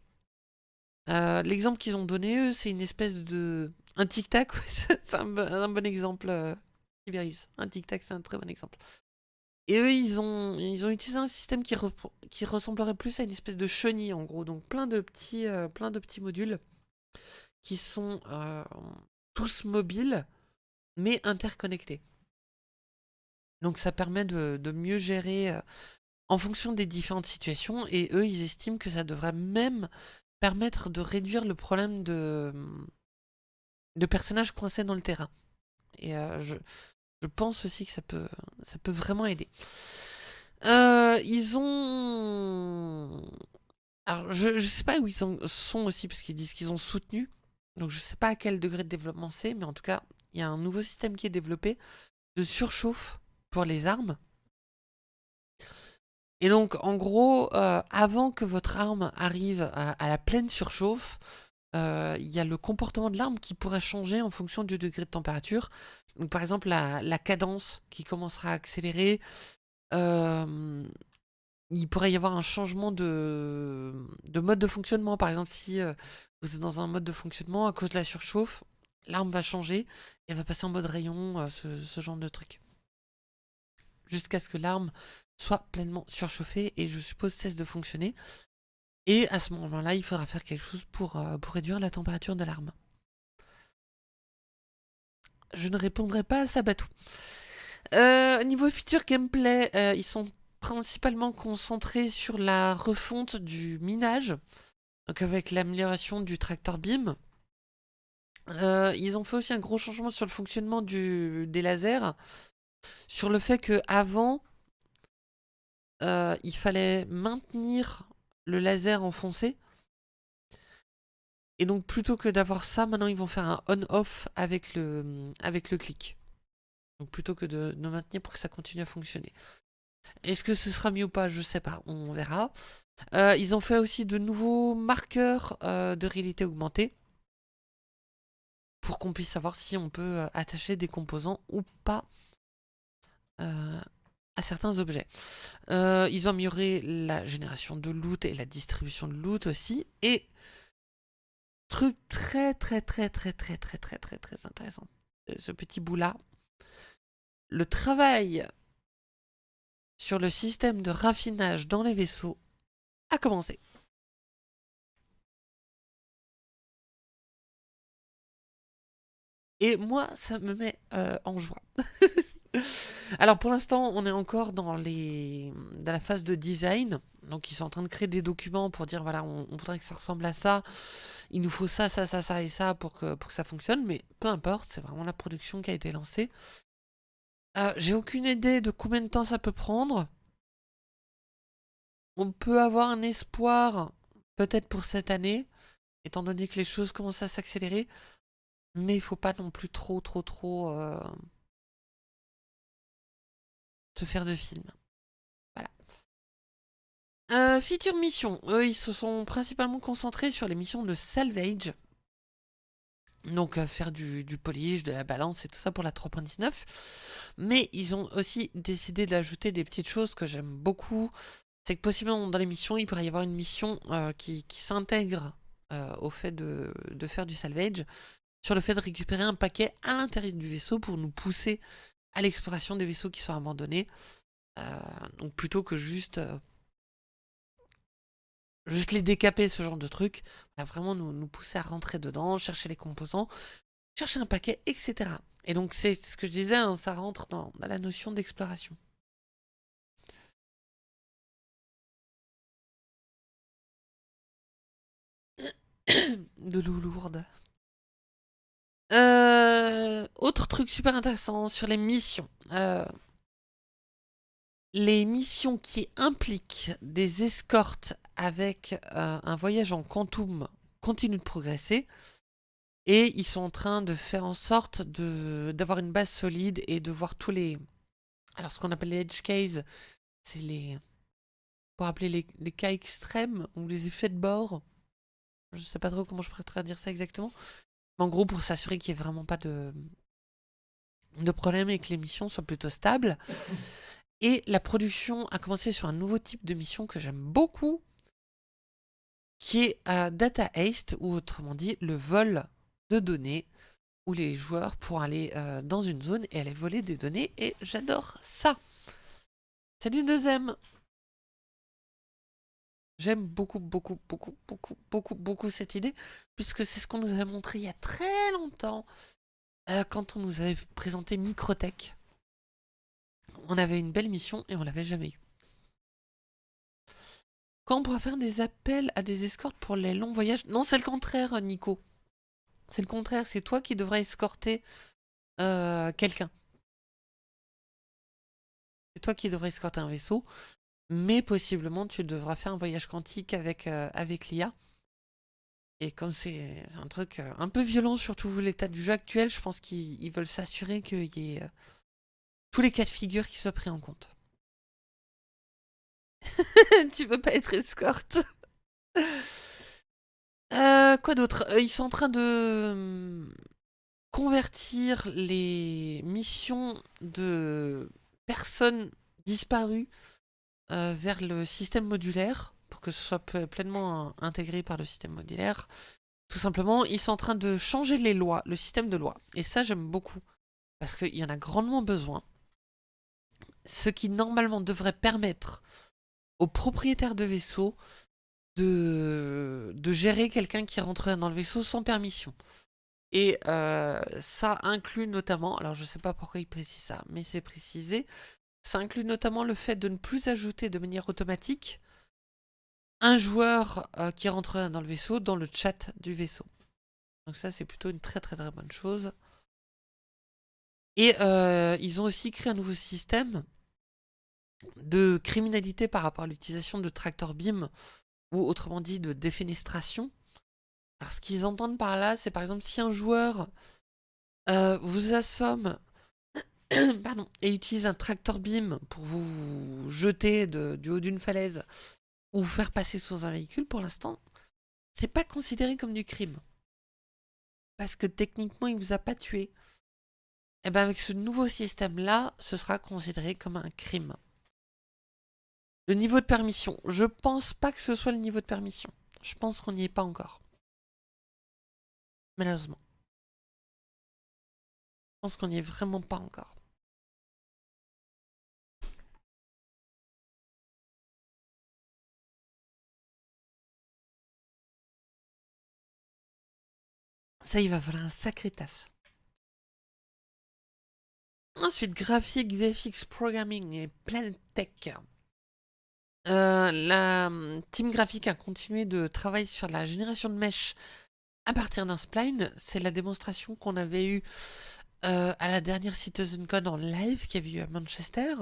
Euh, l'exemple qu'ils ont donné, eux, c'est une espèce de... Un tic-tac, c'est un, bon exemple, euh, Un tic-tac, c'est un très bon exemple. Et eux, ils ont, ils ont utilisé un système qui, qui ressemblerait plus à une espèce de chenille, en gros. Donc plein de petits, euh, plein de petits modules qui sont tous mobiles, mais interconnectés. Donc ça permet de, de mieux gérer en fonction des différentes situations, et eux, ils estiment que ça devrait même permettre de réduire le problème de, de personnages coincés dans le terrain. Et euh, je, pense aussi que ça peut, ça peut vraiment aider. Euh, ils ont... Alors, je ne sais pas où ils sont aussi, parce qu'ils disent qu'ils ont soutenu. Donc, je ne sais pas à quel degré de développement c'est, mais en tout cas, il y a un nouveau système qui est développé de surchauffe pour les armes. Et donc, en gros, euh, avant que votre arme arrive à, la pleine surchauffe, euh, il y a le comportement de l'arme qui pourrait changer en fonction du degré de température. Donc, par exemple, la, cadence qui commencera à accélérer. Euh, il pourrait y avoir un changement de, mode de fonctionnement. Par exemple, si vous êtes dans un mode de fonctionnement, à cause de la surchauffe, l'arme va changer et elle va passer en mode rayon, ce genre de truc jusqu'à ce que l'arme soit pleinement surchauffée et je suppose cesse de fonctionner. Et à ce moment-là, il faudra faire quelque chose pour, euh, réduire la température de l'arme. Je ne répondrai pas à ça, Batou. Euh, niveau feature gameplay, euh, ils sont principalement concentrés sur la refonte du minage, donc avec l'amélioration du tracteur beam. ils ont fait aussi un gros changement sur le fonctionnement du, des lasers, sur le fait que avant euh, il fallait maintenir le laser enfoncé. Et donc plutôt que d'avoir ça, maintenant ils vont faire un on-off avec le, avec le clic. Donc plutôt que de, maintenir pour que ça continue à fonctionner. Est-ce que ce sera mieux ou pas? Je sais pas, on verra. Euh, ils ont fait aussi de nouveaux marqueurs euh, de réalité augmentée. Pour qu'on puisse savoir si on peut attacher des composants ou pas euh, à certains objets. Euh, ils ont amélioré la génération de loot et la distribution de loot aussi. Et truc très très très très très très très très très intéressant. Euh, ce petit bout là. Le travail sur le système de raffinage dans les vaisseaux a commencé. Et moi, ça me met en joie. Alors pour l'instant, on est encore dans, les... dans la phase de design. Donc ils sont en train de créer des documents pour dire, voilà, on, voudrait que ça ressemble à ça. Il nous faut ça, ça, ça, ça et ça pour que, ça fonctionne. Mais peu importe, c'est vraiment la production qui a été lancée. Euh, j'ai aucune idée de combien de temps ça peut prendre. On peut avoir un espoir, peut-être pour cette année, étant donné que les choses commencent à s'accélérer. Mais il faut pas non plus trop, trop, trop... Euh, faire de films. Voilà. Euh, feature mission. Eux, ils se sont principalement concentrés sur les missions de salvage. Donc euh, faire du, polish, de la balance et tout ça pour la 3.19. Mais ils ont aussi décidé d'ajouter des petites choses que j'aime beaucoup. C'est que possiblement dans les missions, il pourrait y avoir une mission euh, qui, s'intègre au fait de, faire du salvage. Sur le fait de récupérer un paquet à l'intérieur du vaisseau pour nous pousser à l'exploration des vaisseaux qui sont abandonnés. Euh, donc plutôt que juste, euh, juste les décaper, ce genre de truc, vraiment nous, nous, pousser à rentrer dedans, chercher les composants, chercher un paquet, etc. Et donc c'est ce que je disais, hein, ça rentre dans, la notion d'exploration. de l'eau lourde. Euh, autre truc super intéressant sur les missions. Euh, les missions qui impliquent des escortes avec euh, un voyage en quantum continuent de progresser. Et ils sont en train de faire en sorte d'avoir une base solide et de voir tous les... Alors ce qu'on appelle les edge cases, c'est les... Pour appeler les, les, cas extrêmes ou les effets de bord. Je sais pas trop comment je pourrais dire ça exactement. En gros, pour s'assurer qu'il n'y ait vraiment pas de, de problème et que les missions soient plutôt stables. Et la production a commencé sur un nouveau type de mission que j'aime beaucoup, qui est euh, Data Haste, ou autrement dit, le vol de données, où les joueurs pourront aller euh, dans une zone et aller voler des données, et j'adore ça. Salut deuxième J'aime beaucoup, beaucoup, beaucoup, beaucoup, beaucoup, beaucoup cette idée, puisque c'est ce qu'on nous avait montré il y a très longtemps, euh, quand on nous avait présenté Microtech. On avait une belle mission et on l'avait jamais eu. Quand on pourra faire des appels à des escortes pour les longs voyages? Non, c'est le contraire, Nico. C'est le contraire, c'est toi qui devrais escorter euh, quelqu'un. C'est toi qui devrais escorter un vaisseau mais possiblement tu devras faire un voyage quantique avec, euh, avec l'IA. Et comme c'est un truc euh, un peu violent, surtout l'état du jeu actuel, je pense qu'ils veulent s'assurer qu'il y ait euh, tous les cas de figure qui soient pris en compte. tu veux pas être escorte? Quoi d'autre? Ils sont en train de hum, convertir les missions de personnes disparues euh, vers le système modulaire pour que ce soit pleinement intégré par le système modulaire. Tout simplement, ils sont en train de changer les lois, le système de loi. Et ça, j'aime beaucoup. Parce qu'il y en a grandement besoin. Ce qui, normalement, devrait permettre aux propriétaires de vaisseaux de, gérer quelqu'un qui rentrerait dans le vaisseau sans permission. Et euh, ça inclut notamment, alors je ne sais pas pourquoi il précise ça, mais c'est précisé, ça inclut notamment le fait de ne plus ajouter de manière automatique un joueur euh, qui rentrerait dans le vaisseau dans le chat du vaisseau. Donc ça c'est plutôt une très très très bonne chose. Et euh, ils ont aussi créé un nouveau système de criminalité par rapport à l'utilisation de tractor beam ou autrement dit de défenestration. Alors ce qu'ils entendent par là, c'est par exemple si un joueur euh, vous assomme pardon, et utilise un tractor beam pour vous jeter du haut d'une falaise ou vous faire passer sous un véhicule, pour l'instant, c'est pas considéré comme du crime. Parce que techniquement, il vous a pas tué. Et eh bien avec ce nouveau système-là, ce sera considéré comme un crime. Le niveau de permission. Je pense pas que ce soit le niveau de permission. Je pense qu'on n'y est pas encore. Malheureusement. Je pense qu'on n'y est vraiment pas encore. Ça, il va falloir un sacré taf. Ensuite, graphique, VFX, programming et Planet Tech. Euh, la hum, team graphique a continué de travailler sur la génération de mèches à partir d'un spline. C'est la démonstration qu'on avait eue euh, à la dernière CitizenCon en live qui avait eu à Manchester.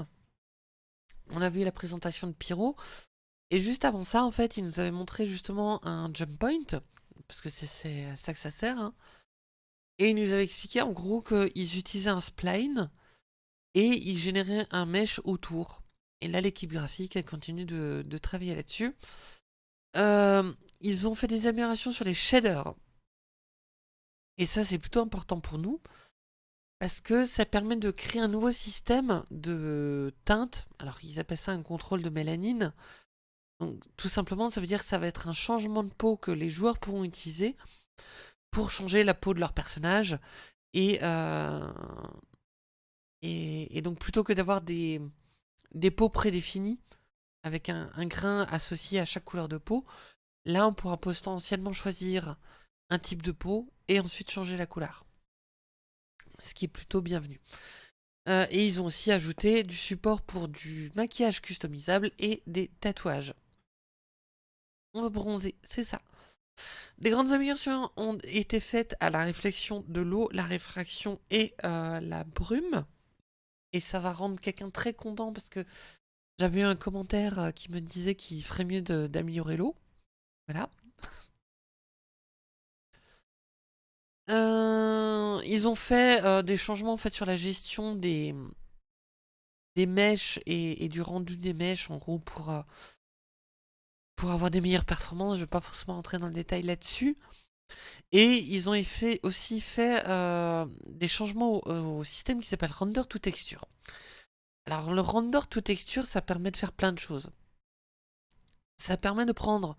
On avait eu la présentation de Pyro. Et juste avant ça, en fait, il nous avait montré justement un jump point parce que c'est à ça que ça sert. Hein. Et il nous avait expliqué en gros qu'ils utilisaient un spline et ils généraient un mesh autour. Et là, l'équipe graphique, continue de, travailler là-dessus. Euh, ils ont fait des améliorations sur les shaders. Et ça, c'est plutôt important pour nous. Parce que ça permet de créer un nouveau système de teinte. Alors, ils appellent ça un contrôle de mélanine. Tout simplement, ça veut dire que ça va être un changement de peau que les joueurs pourront utiliser pour changer la peau de leur personnage. Et, euh, donc, plutôt que d'avoir des, des peaux prédéfinies, avec un, grain associé à chaque couleur de peau, là, on pourra potentiellement choisir un type de peau et ensuite changer la couleur. Ce qui est plutôt bienvenu. Euh, et ils ont aussi ajouté du support pour du maquillage customisable et des tatouages on va bronzer, c'est ça. Les grandes améliorations ont été faites à la réflexion de l'eau, la réfraction et euh, la brume. Et ça va rendre quelqu'un très content parce que j'avais eu un commentaire euh, qui me disait qu'il ferait mieux d'améliorer l'eau. Voilà. Euh, ils ont fait des changements en fait sur la gestion des, des mèches et, du rendu des mèches en gros pour pour avoir des meilleures performances. Je ne vais pas forcément entrer dans le détail là-dessus. Et ils ont aussi fait euh, des changements au, système qui s'appelle Render to Texture. Alors le Render to Texture, ça permet de faire plein de choses. Ça permet de prendre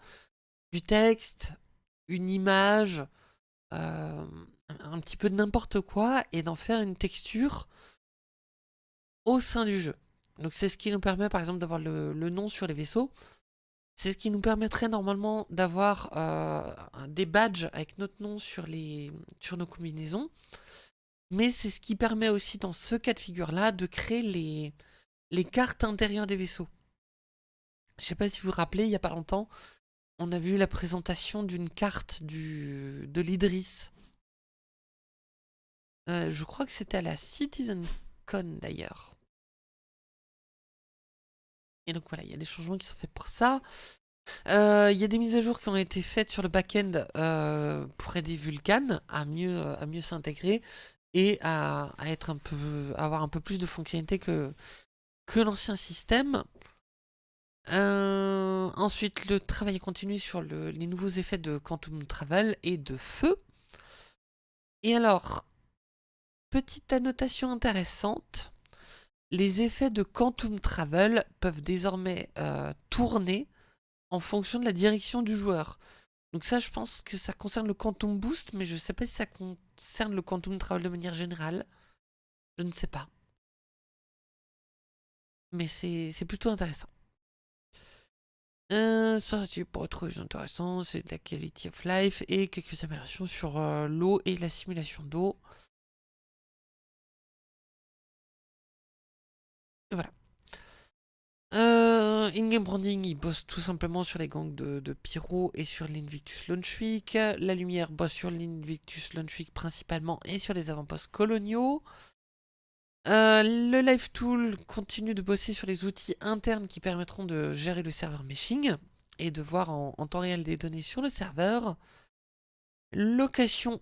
du texte, une image, euh, un petit peu de n'importe quoi, et d'en faire une texture au sein du jeu. Donc c'est ce qui nous permet par exemple d'avoir le nom sur les vaisseaux. C'est ce qui nous permettrait normalement d'avoir euh, des badges avec notre nom sur, nos combinaisons. Mais c'est ce qui permet aussi dans ce cas de figure-là de créer les, cartes intérieures des vaisseaux. Je ne sais pas si vous vous rappelez, il n'y a pas longtemps, on a vu la présentation d'une carte de l'Idris. Euh, je crois que c'était à la CitizenCon d'ailleurs. Et donc voilà, il y a des changements qui sont faits pour ça. Euh, il y a des mises à jour qui ont été faites sur le back-end euh, pour aider Vulkan à mieux, mieux s'intégrer et à, être un peu, avoir un peu plus de fonctionnalités que, l'ancien système. Euh, ensuite, le travail continue sur les nouveaux effets de Quantum Travel et de feu. Et alors, petite annotation intéressante, les effets de Quantum Travel peuvent désormais euh, tourner en fonction de la direction du joueur. Donc ça, je pense que ça concerne le Quantum Boost, mais je ne sais pas si ça concerne le Quantum Travel de manière générale. Je ne sais pas. Mais c'est plutôt intéressant. Euh, ça, c'est pour être intéressant, c'est de la quality of life et quelques améliorations sur euh, l'eau et la simulation d'eau. Voilà. Euh, In-game branding, il bosse tout simplement sur les gangs de, Pyro et sur l'Invictus Launchweek. La lumière bosse sur l'Invictus Launchweek principalement et sur les avant-postes coloniaux. Euh, le Live Tool continue de bosser sur les outils internes qui permettront de gérer le serveur meshing et de voir en, temps réel des données sur le serveur. Location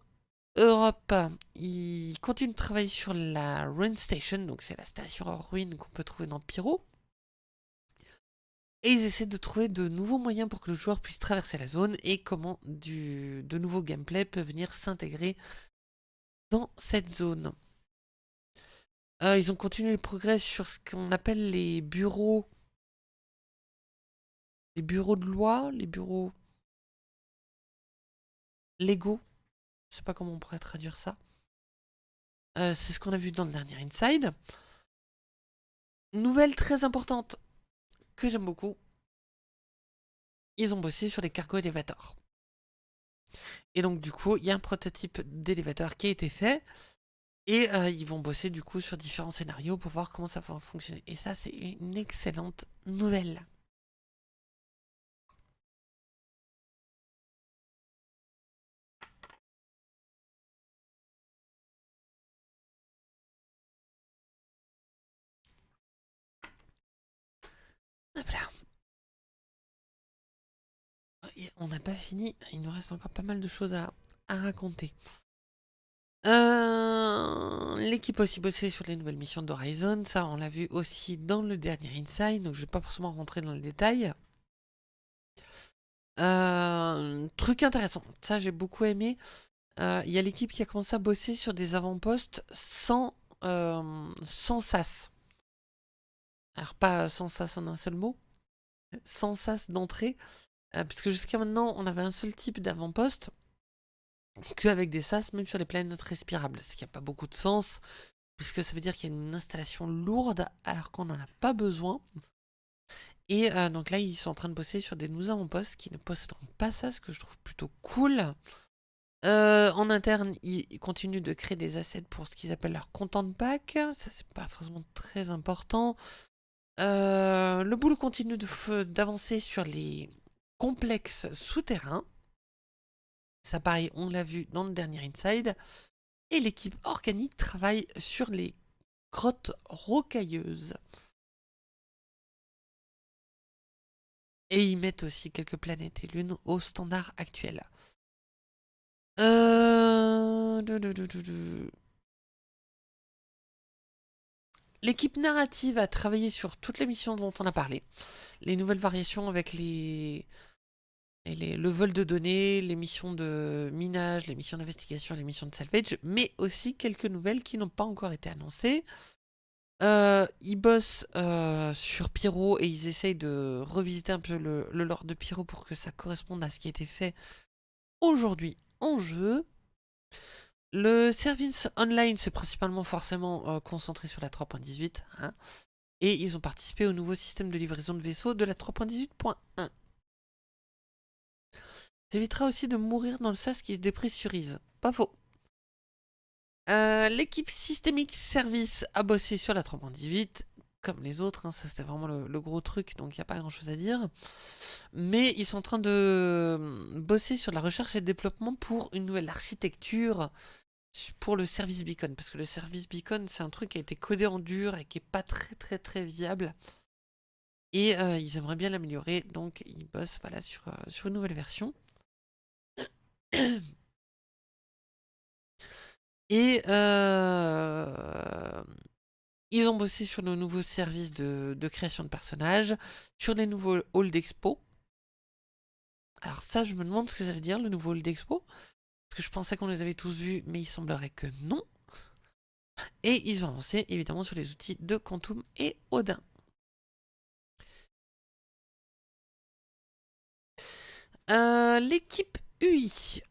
Europe, il continue de travailler sur la Ruin Station, donc c'est la station en ruine qu'on peut trouver dans Pyro. Et ils essaient de trouver de nouveaux moyens pour que le joueur puisse traverser la zone et comment de nouveaux gameplay peuvent venir s'intégrer dans cette zone. Euh, ils ont continué le progrès sur ce qu'on appelle les bureaux. Les bureaux de loi, les bureaux légaux. Je sais pas comment on pourrait traduire ça. Euh, c'est ce qu'on a vu dans le dernier Inside. Nouvelle très importante que j'aime beaucoup. Ils ont bossé sur les cargo élévateurs. Et donc du coup, il y a un prototype d'élévateur qui a été fait. Et euh, ils vont bosser du coup sur différents scénarios pour voir comment ça va fonctionner. Et ça, c'est une excellente nouvelle. On n'a pas fini, il nous reste encore pas mal de choses à, raconter. Euh, l'équipe a aussi bossé sur les nouvelles missions d'Horizon, ça on l'a vu aussi dans le dernier Inside, donc je vais pas forcément rentrer dans le détail. Euh, truc intéressant, ça j'ai beaucoup aimé, euh, il y a l'équipe qui a commencé à bosser sur des avant-postes sans, sans SAS. Alors pas sans SAS en un seul mot, sans SAS d'entrée, puisque jusqu'à maintenant on avait un seul type d'avant-poste, qu'avec des SAS, même sur les planètes respirables, ce qui n'a pas beaucoup de sens, puisque ça veut dire qu'il y a une installation lourde alors qu'on n'en a pas besoin. Et euh, donc là, ils sont en train de bosser sur des nouveaux avant-postes qui ne posséderont pas ça, ce que je trouve plutôt cool. Euh, en interne, ils continuent de créer des assets pour ce qu'ils appellent leur content pack. Ça, c'est pas forcément très important. Euh, le boulot continue d'avancer sur les complexes souterrains. Ça pareil, on l'a vu dans le dernier Inside. Et l'équipe organique travaille sur les grottes rocailleuses. Et ils mettent aussi quelques planètes et lunes au standard actuel. Euh, l'équipe narrative a travaillé sur toutes les missions dont on a parlé. Les nouvelles variations avec les, le vol de données, les missions de minage, les missions d'investigation, les missions de salvage, mais aussi quelques nouvelles qui n'ont pas encore été annoncées. Euh, ils bossent euh, sur Pyro et ils essayent de revisiter un peu le, lore de Pyro pour que ça corresponde à ce qui a été fait aujourd'hui en jeu. Le service online, c'est principalement forcément euh, concentré sur la 3.18. Hein, et ils ont participé au nouveau système de livraison de vaisseaux de la 3.18.1. Ça évitera aussi de mourir dans le sas qui se dépressurise. Pas faux. Euh, l'équipe Systemic Service a bossé sur la 3.18, comme les autres, hein, ça c'était vraiment le, gros truc, donc il n'y a pas grand chose à dire. Mais ils sont en train de euh, bosser sur la recherche et le développement pour une nouvelle architecture pour le service beacon, parce que le service beacon c'est un truc qui a été codé en dur et qui est pas très très très viable. Et euh, ils aimeraient bien l'améliorer, donc ils bossent voilà, sur, sur une nouvelle version. Et euh, Ils ont bossé sur nos nouveaux services de, création de personnages, sur les nouveaux halls d'expo. Alors ça, je me demande ce que ça veut dire, le nouveau hall d'expo. Que je pensais qu'on les avait tous vus, mais il semblerait que non. Et ils ont avancé évidemment sur les outils de Quantum et Odin. Euh, l'équipe UI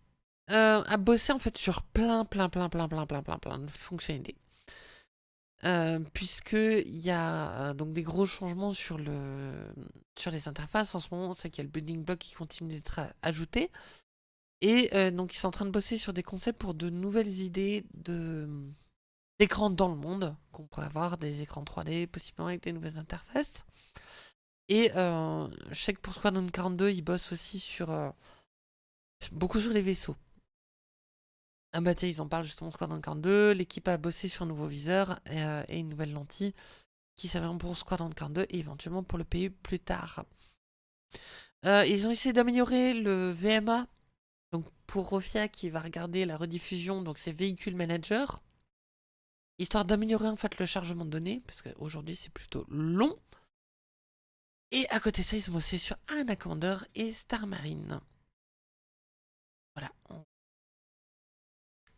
euh, a bossé en fait sur plein, plein, plein, plein, plein, plein, plein, plein de fonctionnalités. Euh, puisqu'il y a donc des gros changements sur, le, sur les interfaces en ce moment, c'est qu'il y a le building block qui continue d'être ajouté. Et donc ils sont en train de bosser sur des concepts pour de nouvelles idées d'écrans dans le monde, qu'on pourrait avoir des écrans 3D, possiblement avec des nouvelles interfaces. Et je sais que pour Squadron 42, ils bossent aussi sur beaucoup sur les vaisseaux. Ah bah tiens, ils en parlent justement Squadron 42. L'équipe a bossé sur un nouveau viseur et, une nouvelle lentille qui serviront pour Squadron 42 et éventuellement pour le pays plus tard. ils ont essayé d'améliorer le VMA pour Rofia qui va regarder la rediffusion, donc c'est véhicule manager, histoire d'améliorer en fait le chargement de données, parce qu'aujourd'hui c'est plutôt long. Et à côté de ça, ils ont bossé sur Anaconda et Star Marine. Voilà.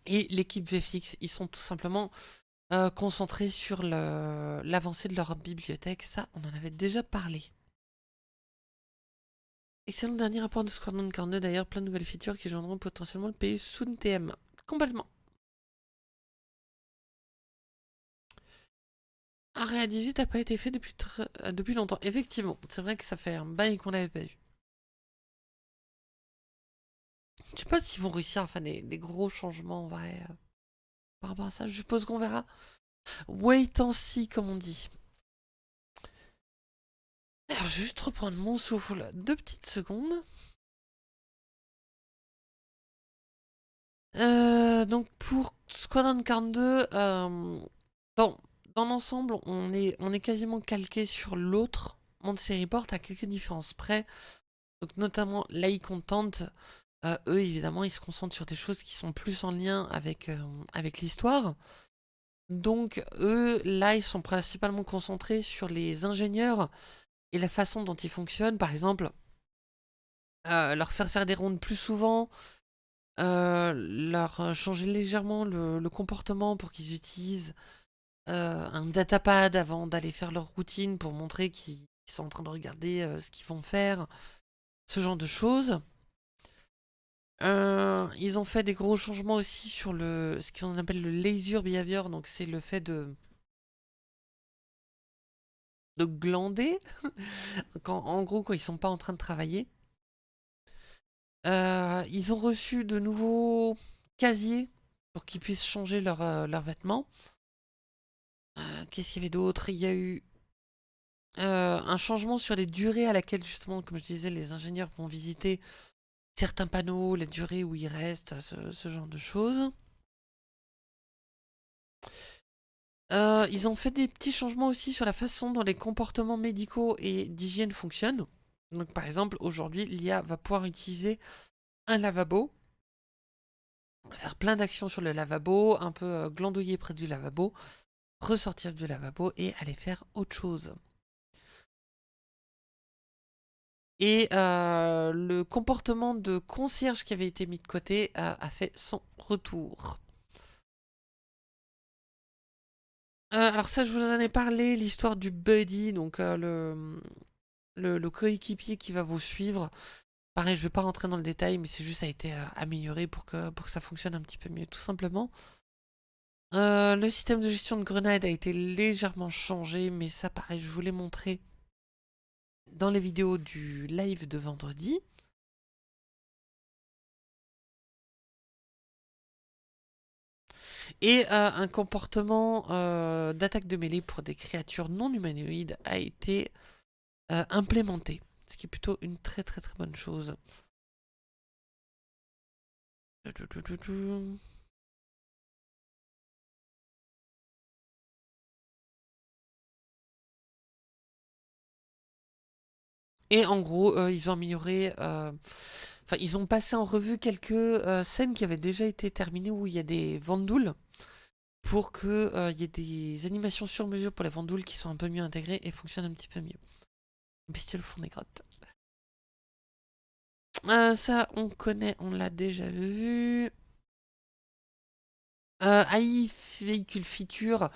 Et l'équipe VFX, ils sont tout simplement euh, concentrés sur l'avancée de leur bibliothèque. Ça, on en avait déjà parlé. Excellent dernier rapport de Squadron 42, d'ailleurs, plein de nouvelles features qui gêneront potentiellement le pays Soon TM. Complètement. Area 18 n'a pas été fait depuis, euh, depuis longtemps. Effectivement, c'est vrai que ça fait un bail qu'on l'avait pas vu. Je sais pas s'ils vont réussir à faire des, gros changements en vrai euh, par rapport à ça. Je suppose qu'on verra. Wait and see, comme on dit. Alors, juste reprendre mon souffle deux petites secondes. Euh, donc pour Squadron 42, euh, dans, l'ensemble, on est, quasiment calqué sur l'autre Monster Report à quelques différences près. Donc notamment l'AI Content, euh, eux évidemment ils se concentrent sur des choses qui sont plus en lien avec, avec l'histoire. Donc eux là ils sont principalement concentrés sur les ingénieurs la façon dont ils fonctionnent, par exemple, euh, leur faire faire des rondes plus souvent, euh, leur changer légèrement le, comportement pour qu'ils utilisent euh, un datapad avant d'aller faire leur routine pour montrer qu'ils sont en train de regarder ce qu'ils vont faire, ce genre de choses. ils ont fait des gros changements aussi sur le ce qu'on appelle le laser behavior, donc c'est le fait de de glander, quand, en gros quand ils sont pas en train de travailler. Euh, ils ont reçu de nouveaux casiers pour qu'ils puissent changer euh, leurs vêtements. Euh, qu'est-ce qu'il y avait d'autre? Il y a eu un changement sur les durées à laquelle justement, comme je disais, les ingénieurs vont visiter certains panneaux, les durées où ils restent, ce genre de choses. Euh, ils ont fait des petits changements aussi sur la façon dont les comportements médicaux et d'hygiène fonctionnent. Donc par exemple, aujourd'hui, l'IA va pouvoir utiliser un lavabo, faire plein d'actions sur le lavabo, un peu euh, glandouiller près du lavabo, ressortir du lavabo et aller faire autre chose. Et euh, le comportement de concierge qui avait été mis de côté a fait son retour. Alors ça, je vous en ai parlé, l'histoire du buddy, donc euh, le, coéquipier qui va vous suivre. Pareil, je ne vais pas rentrer dans le détail, mais c'est juste ça a été euh, amélioré pour que, pour que ça fonctionne un petit peu mieux, tout simplement. le système de gestion de grenades a été légèrement changé, mais ça, pareil, je vous l'ai montré dans les vidéos du live de vendredi. Et euh, un comportement euh, d'attaque de mêlée pour des créatures non humanoïdes a été euh, implémenté. Ce qui est plutôt une très très très bonne chose. Et en gros, ils ont amélioré... Enfin, ils ont passé en revue quelques scènes qui avaient déjà été terminées où il y a des vandoules pour qu'il euh, y ait des animations sur mesure pour les vendoules qui sont un peu mieux intégrées et fonctionnent un petit peu mieux. Bestiole au fond des grottes. Euh, ça, on connaît, on l'a déjà vu. Euh, AI véhicule feature,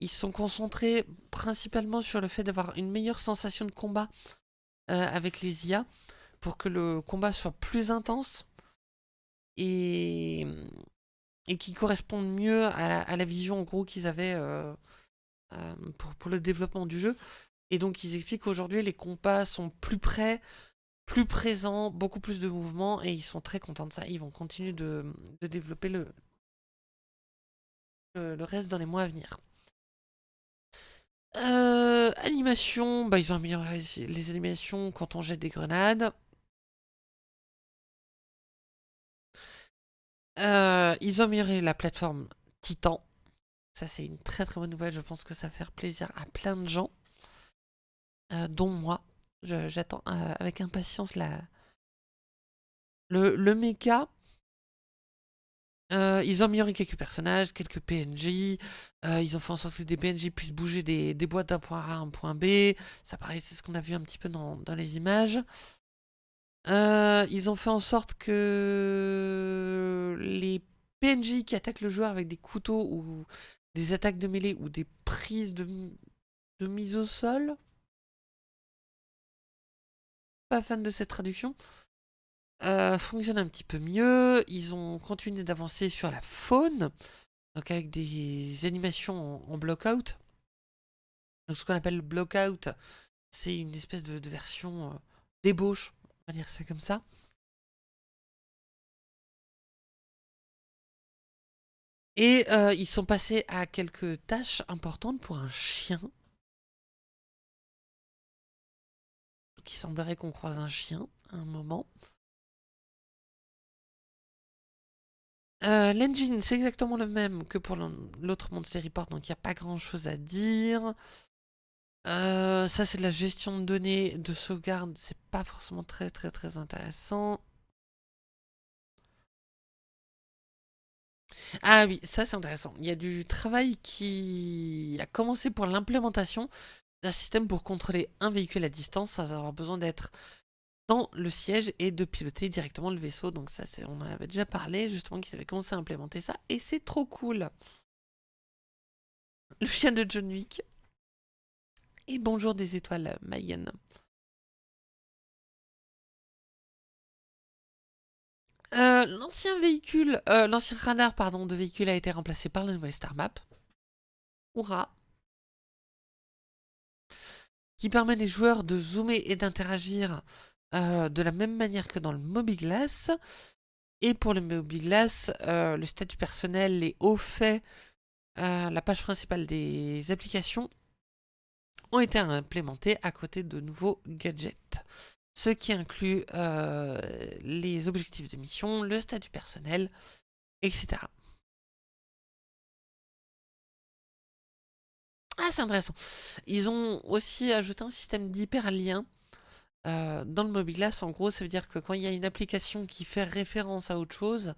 ils sont concentrés principalement sur le fait d'avoir une meilleure sensation de combat euh, avec les IA pour que le combat soit plus intense et, et qui corresponde mieux à la, vision en gros qu'ils avaient euh, euh, pour, le développement du jeu. Et donc ils expliquent qu'aujourd'hui les combats sont plus près, plus présents, beaucoup plus de mouvements et ils sont très contents de ça. Ils vont continuer de, développer le, le reste dans les mois à venir. Euh, animation, bah ils ont amélioré les animations quand on jette des grenades. Euh, ils ont amélioré la plateforme Titan. Ça c'est une très très bonne nouvelle, je pense que ça va faire plaisir à plein de gens. Euh, dont moi. J'attends avec impatience la... Le, le euh, ils ont amélioré quelques personnages, quelques PNJ. Euh, ils ont fait en sorte que des PNJ puissent bouger des, boîtes d'un point A à un point B. Ça paraît, c'est ce qu'on a vu un petit peu dans, les images. Euh, ils ont fait en sorte que les PNJ qui attaquent le joueur avec des couteaux ou des attaques de mêlée ou des prises de, de mise au sol. Pas fan de cette traduction. Euh, fonctionne un petit peu mieux. Ils ont continué d'avancer sur la faune, donc avec des animations en, block-out. Donc ce qu'on appelle le block-out, c'est une espèce de, version euh, d'ébauche, on va dire ça comme ça. Et euh, ils sont passés à quelques tâches importantes pour un chien. Donc il semblerait qu'on croise un chien à un moment. Euh, l'engine, c'est exactement le même que pour l'autre Monster Report, donc il n'y a pas grand chose à dire. Euh, ça, c'est de la gestion de données de sauvegarde, c'est pas forcément très très très intéressant. Ah oui, ça c'est intéressant. Il y a du travail qui a commencé pour l'implémentation d'un système pour contrôler un véhicule à distance sans avoir besoin d'être dans le siège et de piloter directement le vaisseau. Donc ça, on en avait déjà parlé, justement, qu'ils avaient commencé à implémenter ça. Et c'est trop cool. Le chien de John Wick. Et bonjour des étoiles, Mayenne. Euh, l'ancien véhicule, euh, l'ancien radar pardon, de véhicule a été remplacé par la nouvelle Star Map. Hurrah Qui permet les joueurs de zoomer et d'interagir euh, de la même manière que dans le Mobiglass. Et pour le Mobiglass, euh, le statut personnel, les hauts faits, euh, la page principale des applications ont été implémentés à côté de nouveaux gadgets. Ce qui inclut les objectifs de mission, le statut personnel, etc. Ah, c'est intéressant. Ils ont aussi ajouté un système d'hyperlien euh, dans le Mobiglass, en gros, ça veut dire que quand il y a une application qui fait référence à autre chose,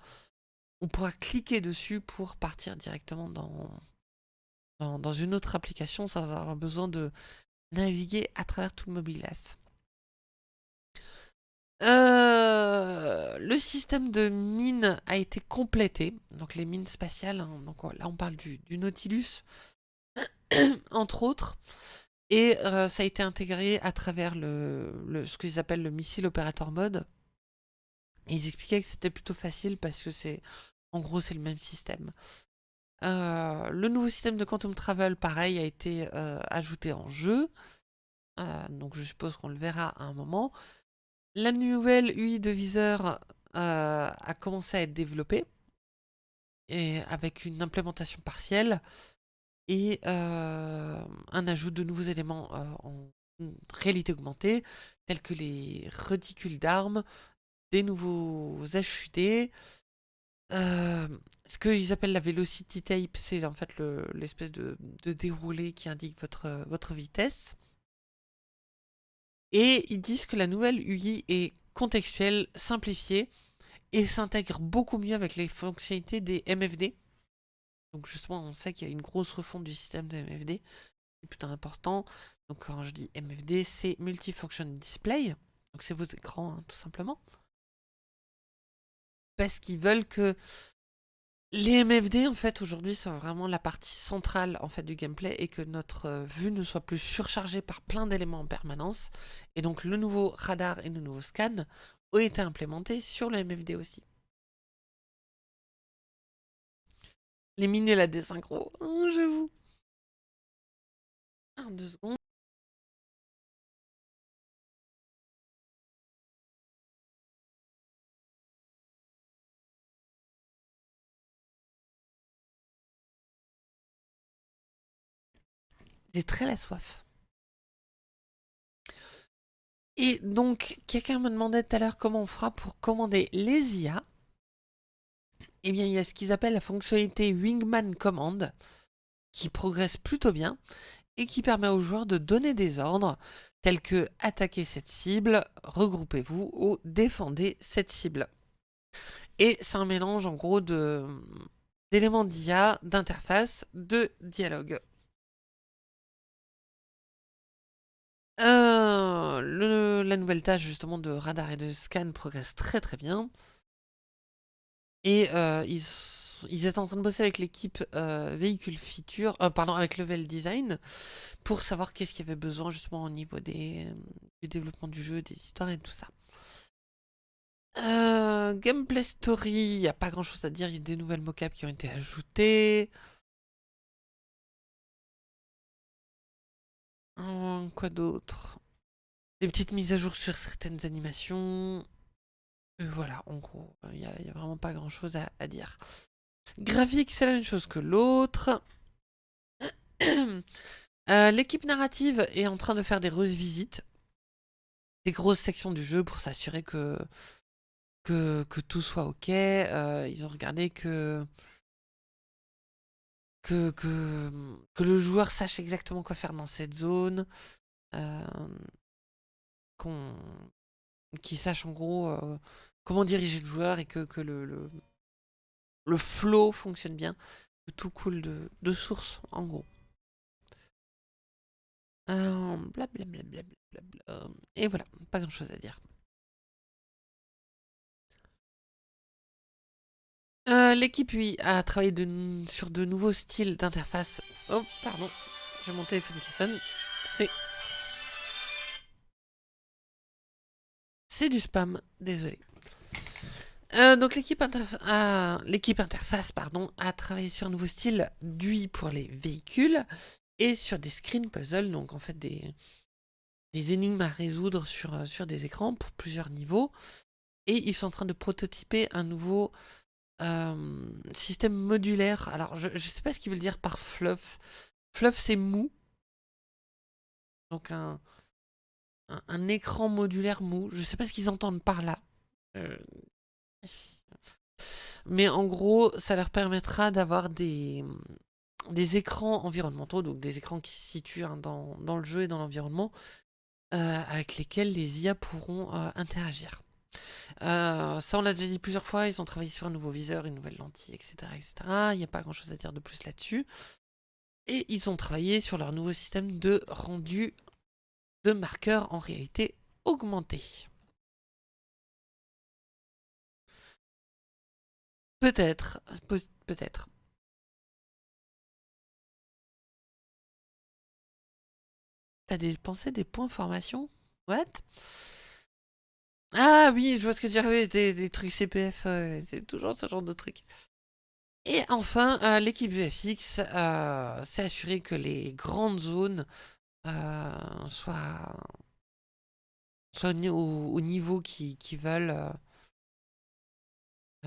on pourra cliquer dessus pour partir directement dans, dans, une autre application sans avoir besoin de naviguer à travers tout le Mobiglass. Euh, le système de mines a été complété, donc les mines spatiales, hein, donc là on parle du, du Nautilus, entre autres. Et euh, ça a été intégré à travers le, ce qu'ils appellent le missile opérateur mode. ils expliquaient que c'était plutôt facile parce que c'est, en gros, c'est le même système. Euh, le nouveau système de Quantum Travel, pareil, a été euh, ajouté en jeu. donc je suppose qu'on le verra à un moment. La nouvelle UI de viseur a commencé à être développée. Et avec une implémentation partielle et euh, un ajout de nouveaux éléments euh, en réalité augmentée, tels que les reticules d'armes, des nouveaux HUD, euh, ce qu'ils appellent la velocity tape, c'est en fait l'espèce de, déroulé qui indique votre, vitesse. Et ils disent que la nouvelle UI est contextuelle, simplifiée, et s'intègre beaucoup mieux avec les fonctionnalités des MFD Donc justement, on sait qu'il y a une grosse refonte du système de MFD. C'est plutôt important. Donc quand je dis MFD, c'est Multifunction Display. Donc c'est vos écrans, hein, tout simplement. Parce qu'ils veulent que les MFD, en fait, aujourd'hui, sont vraiment la partie centrale en fait, du gameplay et que notre euh, vue ne soit plus surchargée par plein d'éléments en permanence. Et donc, le nouveau radar et le nouveau scan ont été implémentés sur le MFD aussi. Les mines et la désynchro, oh, j'avoue. Un, deux secondes. J'ai très la soif. Et donc, quelqu'un me demandait tout à l'heure comment on fera pour commander les IA. Eh bien, il y a ce qu'ils appellent la fonctionnalité Wingman Command, qui progresse plutôt bien, et qui permet aux joueurs de donner des ordres, tels que attaquer cette cible, regroupez-vous ou défendez cette cible. Et c'est un mélange en gros d'éléments d'IA, d'interface, de dialogue. Euh, la nouvelle tâche justement de radar et de scan progresse très très bien. Et euh, ils, ils, étaient en train de bosser avec l'équipe euh, véhicule feature, pardon, avec level design, pour savoir qu'est-ce qu'il y avait besoin justement au niveau des, du développement du jeu, des histoires et tout ça. gameplay story, il n'y a pas grand chose à dire, il y a des nouvelles mocap qui ont été ajoutées. Hum, quoi d'autre? Des petites mises à jour sur certaines animations. voilà, en gros, il n'y a, vraiment pas grand chose à, dire. Graphique, c'est la même chose que l'autre. Euh, l'équipe narrative est en train de faire des revisites. Des grosses sections du jeu pour s'assurer que, tout soit ok. Euh, ils ont regardé que que, le joueur sache exactement quoi faire dans cette zone, euh, qu'on qu'il sache en gros euh, comment diriger le joueur et que, le, le, flow fonctionne bien, que tout coule de, de source en gros. Euh. Et voilà, pas grand chose à dire. Euh, l'équipe, oui, a travaillé sur de nouveaux styles d'interface. Oh, pardon, j'ai mon téléphone qui sonne. C'est... C'est du spam, désolé. Euh, donc l'équipe interface pardon, a travaillé sur un nouveau style d'UI pour les véhicules et sur des screen puzzles, donc en fait des, des énigmes à résoudre sur, euh, sur des écrans pour plusieurs niveaux. Et ils sont en train de prototyper un nouveau système modulaire. Alors, je ne sais pas ce qu'ils veulent dire par fluff. Fluff, c'est mou. Donc, un, écran modulaire mou. Je sais pas ce qu'ils entendent par là. Euh. Mais en gros, ça leur permettra d'avoir des, écrans environnementaux, donc des écrans qui se situent hein, dans, le jeu et dans l'environnement, euh, avec lesquels les IA pourront euh, interagir. Euh, ça, on l'a déjà dit plusieurs fois, ils ont travaillé sur un nouveau viseur, une nouvelle lentille, etc. etc. Il n'y a pas grand chose à dire de plus là-dessus. Et ils ont travaillé sur leur nouveau système de rendu de marqueurs en réalité augmentée. Peut-être, peut-être. T'as dépensé des points formation? What? Ah oui, je vois ce que tu as des, des trucs CPF, c'est toujours ce genre de trucs. Et enfin, euh, l'équipe VFX euh, s'est assurée que les grandes zones euh, soient, au, niveau qu'ils veulent,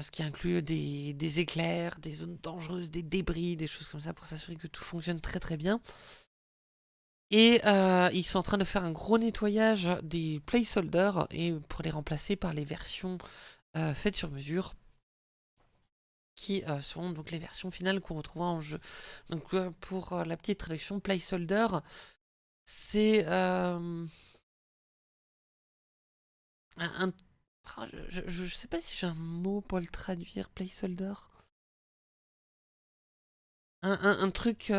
ce qui inclut des, éclairs, des zones dangereuses, des débris, des choses comme ça, pour s'assurer que tout fonctionne très très bien. Et euh, ils sont en train de faire un gros nettoyage des placeholders et pour les remplacer par les versions euh, faites sur mesure qui euh, seront donc les versions finales qu'on retrouvera en jeu. Donc pour la petite traduction, placeholder, c'est un, je, ne sais pas si j'ai un mot pour le traduire, placeholder. un, truc...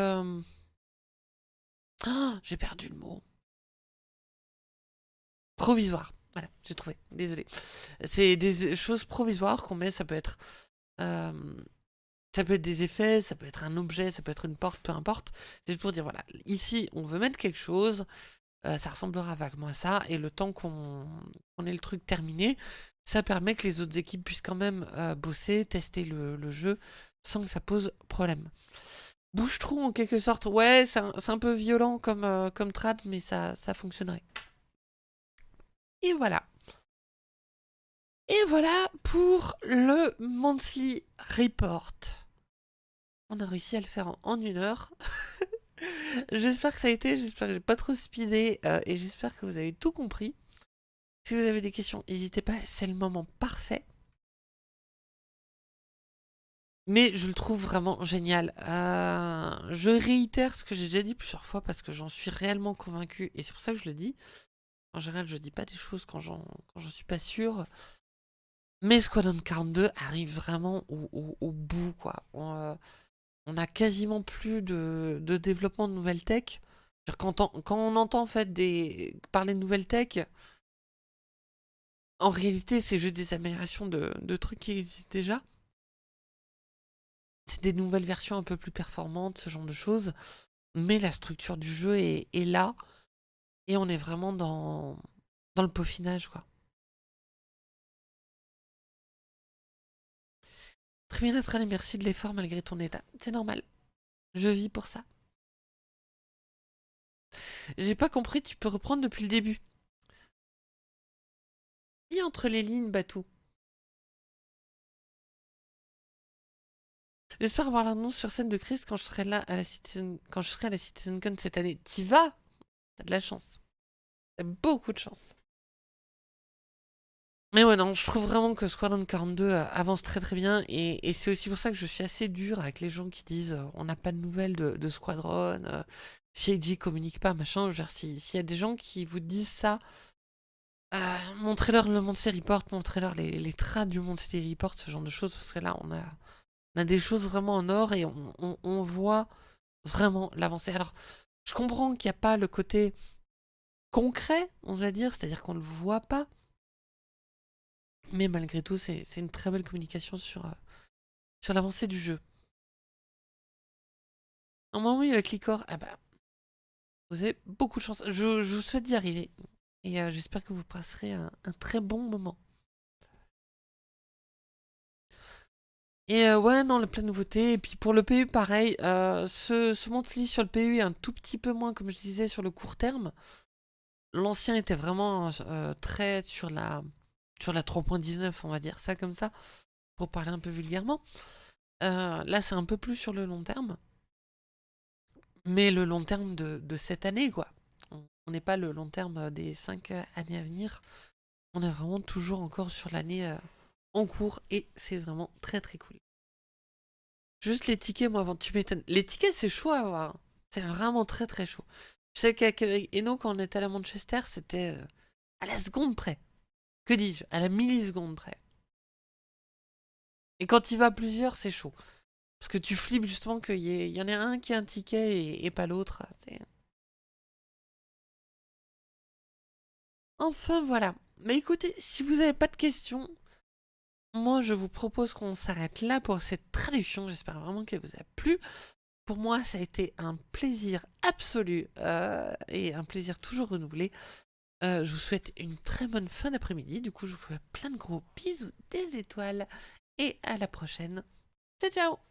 Ah, j'ai perdu le mot. Provisoire. Voilà, j'ai trouvé. Désolé. C'est des choses provisoires qu'on met. Ça peut être... Euh, ça peut être des effets, ça peut être un objet, ça peut être une porte, peu importe. C'est pour dire, voilà, ici, on veut mettre quelque chose, euh, ça ressemblera vaguement à ça, et le temps qu'on ait le truc terminé, ça permet que les autres équipes puissent quand même euh, bosser, tester le, jeu, sans que ça pose problème. Bouche-trou, en quelque sorte, ouais, c'est un, peu violent comme, euh, comme trad, mais ça, ça fonctionnerait. Et voilà. Et voilà pour le monthly report. On a réussi à le faire en, une heure. j'espère que ça a été, j'espère que j'ai pas trop speedé euh, et j'espère que vous avez tout compris. Si vous avez des questions, n'hésitez pas, c'est le moment parfait. Mais je le trouve vraiment génial. Euh, je réitère ce que j'ai déjà dit plusieurs fois parce que j'en suis réellement convaincu et c'est pour ça que je le dis. En général, je dis pas des choses quand j'en suis pas sûr. Mais Squadron 42 arrive vraiment au, bout, quoi. Euh, on a quasiment plus de, développement de nouvelles tech. Quand on, entend en parler de nouvelles tech, en réalité c'est juste des améliorations de, trucs qui existent déjà. C'est des nouvelles versions un peu plus performantes, ce genre de choses. Mais la structure du jeu est, là. Et on est vraiment dans, le peaufinage, quoi. Très bien, Nathalie, merci de l'effort malgré ton état. C'est normal. Je vis pour ça. J'ai pas compris, tu peux reprendre depuis le début. Et entre les lignes, Batou? J'espère avoir l'annonce sur scène de Chris quand je serai là à la Citizen... quand je serai à la CitizenCon cette année. T'y vas? T'as de la chance. T'as beaucoup de chance. Mais ouais, non, je trouve vraiment que Squadron 42 euh, avance très très bien et, c'est aussi pour ça que je suis assez dur avec les gens qui disent euh, on n'a pas de nouvelles de, Squadron, euh, CIG communique pas, machin. S'il y a des gens qui vous disent ça, montrez-leur le Monster Report, montrez-leur les, les traces du Monster Report, ce genre de choses, parce que là on a, on a des choses vraiment en or et on, voit vraiment l'avancée. Alors, je comprends qu'il n'y a pas le côté concret, on va dire, c'est-à-dire qu'on ne le voit pas. Mais malgré tout, c'est une très belle communication sur, euh, l'avancée du jeu. Normalement, il y a Clicor. Ah bah, vous avez beaucoup de chance. Je, vous souhaite d'y arriver. Et euh, j'espère que vous passerez un, très bon moment. Et euh, ouais, non, la pleine nouveauté. Et puis pour le PU, pareil. ce, ce monthly sur le PU est un tout petit peu moins, comme je disais, sur le court terme. L'ancien était vraiment très sur la sur la 3.19, on va dire ça comme ça, pour parler un peu vulgairement. Euh, là, c'est un peu plus sur le long terme. Mais le long terme de, cette année, quoi. On n'est pas le long terme des 5 années à venir. On est vraiment toujours encore sur l'année euh, en cours et c'est vraiment très très cool. Juste les tickets, moi, avant, tu m'étonnes. Les tickets, c'est chaud à avoir. C'est vraiment très très chaud. Je sais qu'avec Eno, quand on était à Manchester, c'était euh, à la seconde près. Que dis-je À la milliseconde près. Et quand il va plusieurs, c'est chaud. Parce que tu flippes justement qu'il y, y, en ait un qui a un ticket et, pas l'autre. Enfin voilà. Mais écoutez, si vous n'avez pas de questions, moi je vous propose qu'on s'arrête là pour cette traduction. J'espère vraiment qu'elle vous a plu. Pour moi, ça a été un plaisir absolu euh, et un plaisir toujours renouvelé. Euh, je vous souhaite une très bonne fin d'après-midi. Du coup, je vous fais plein de gros bisous, des étoiles. Et à la prochaine. Ciao, ciao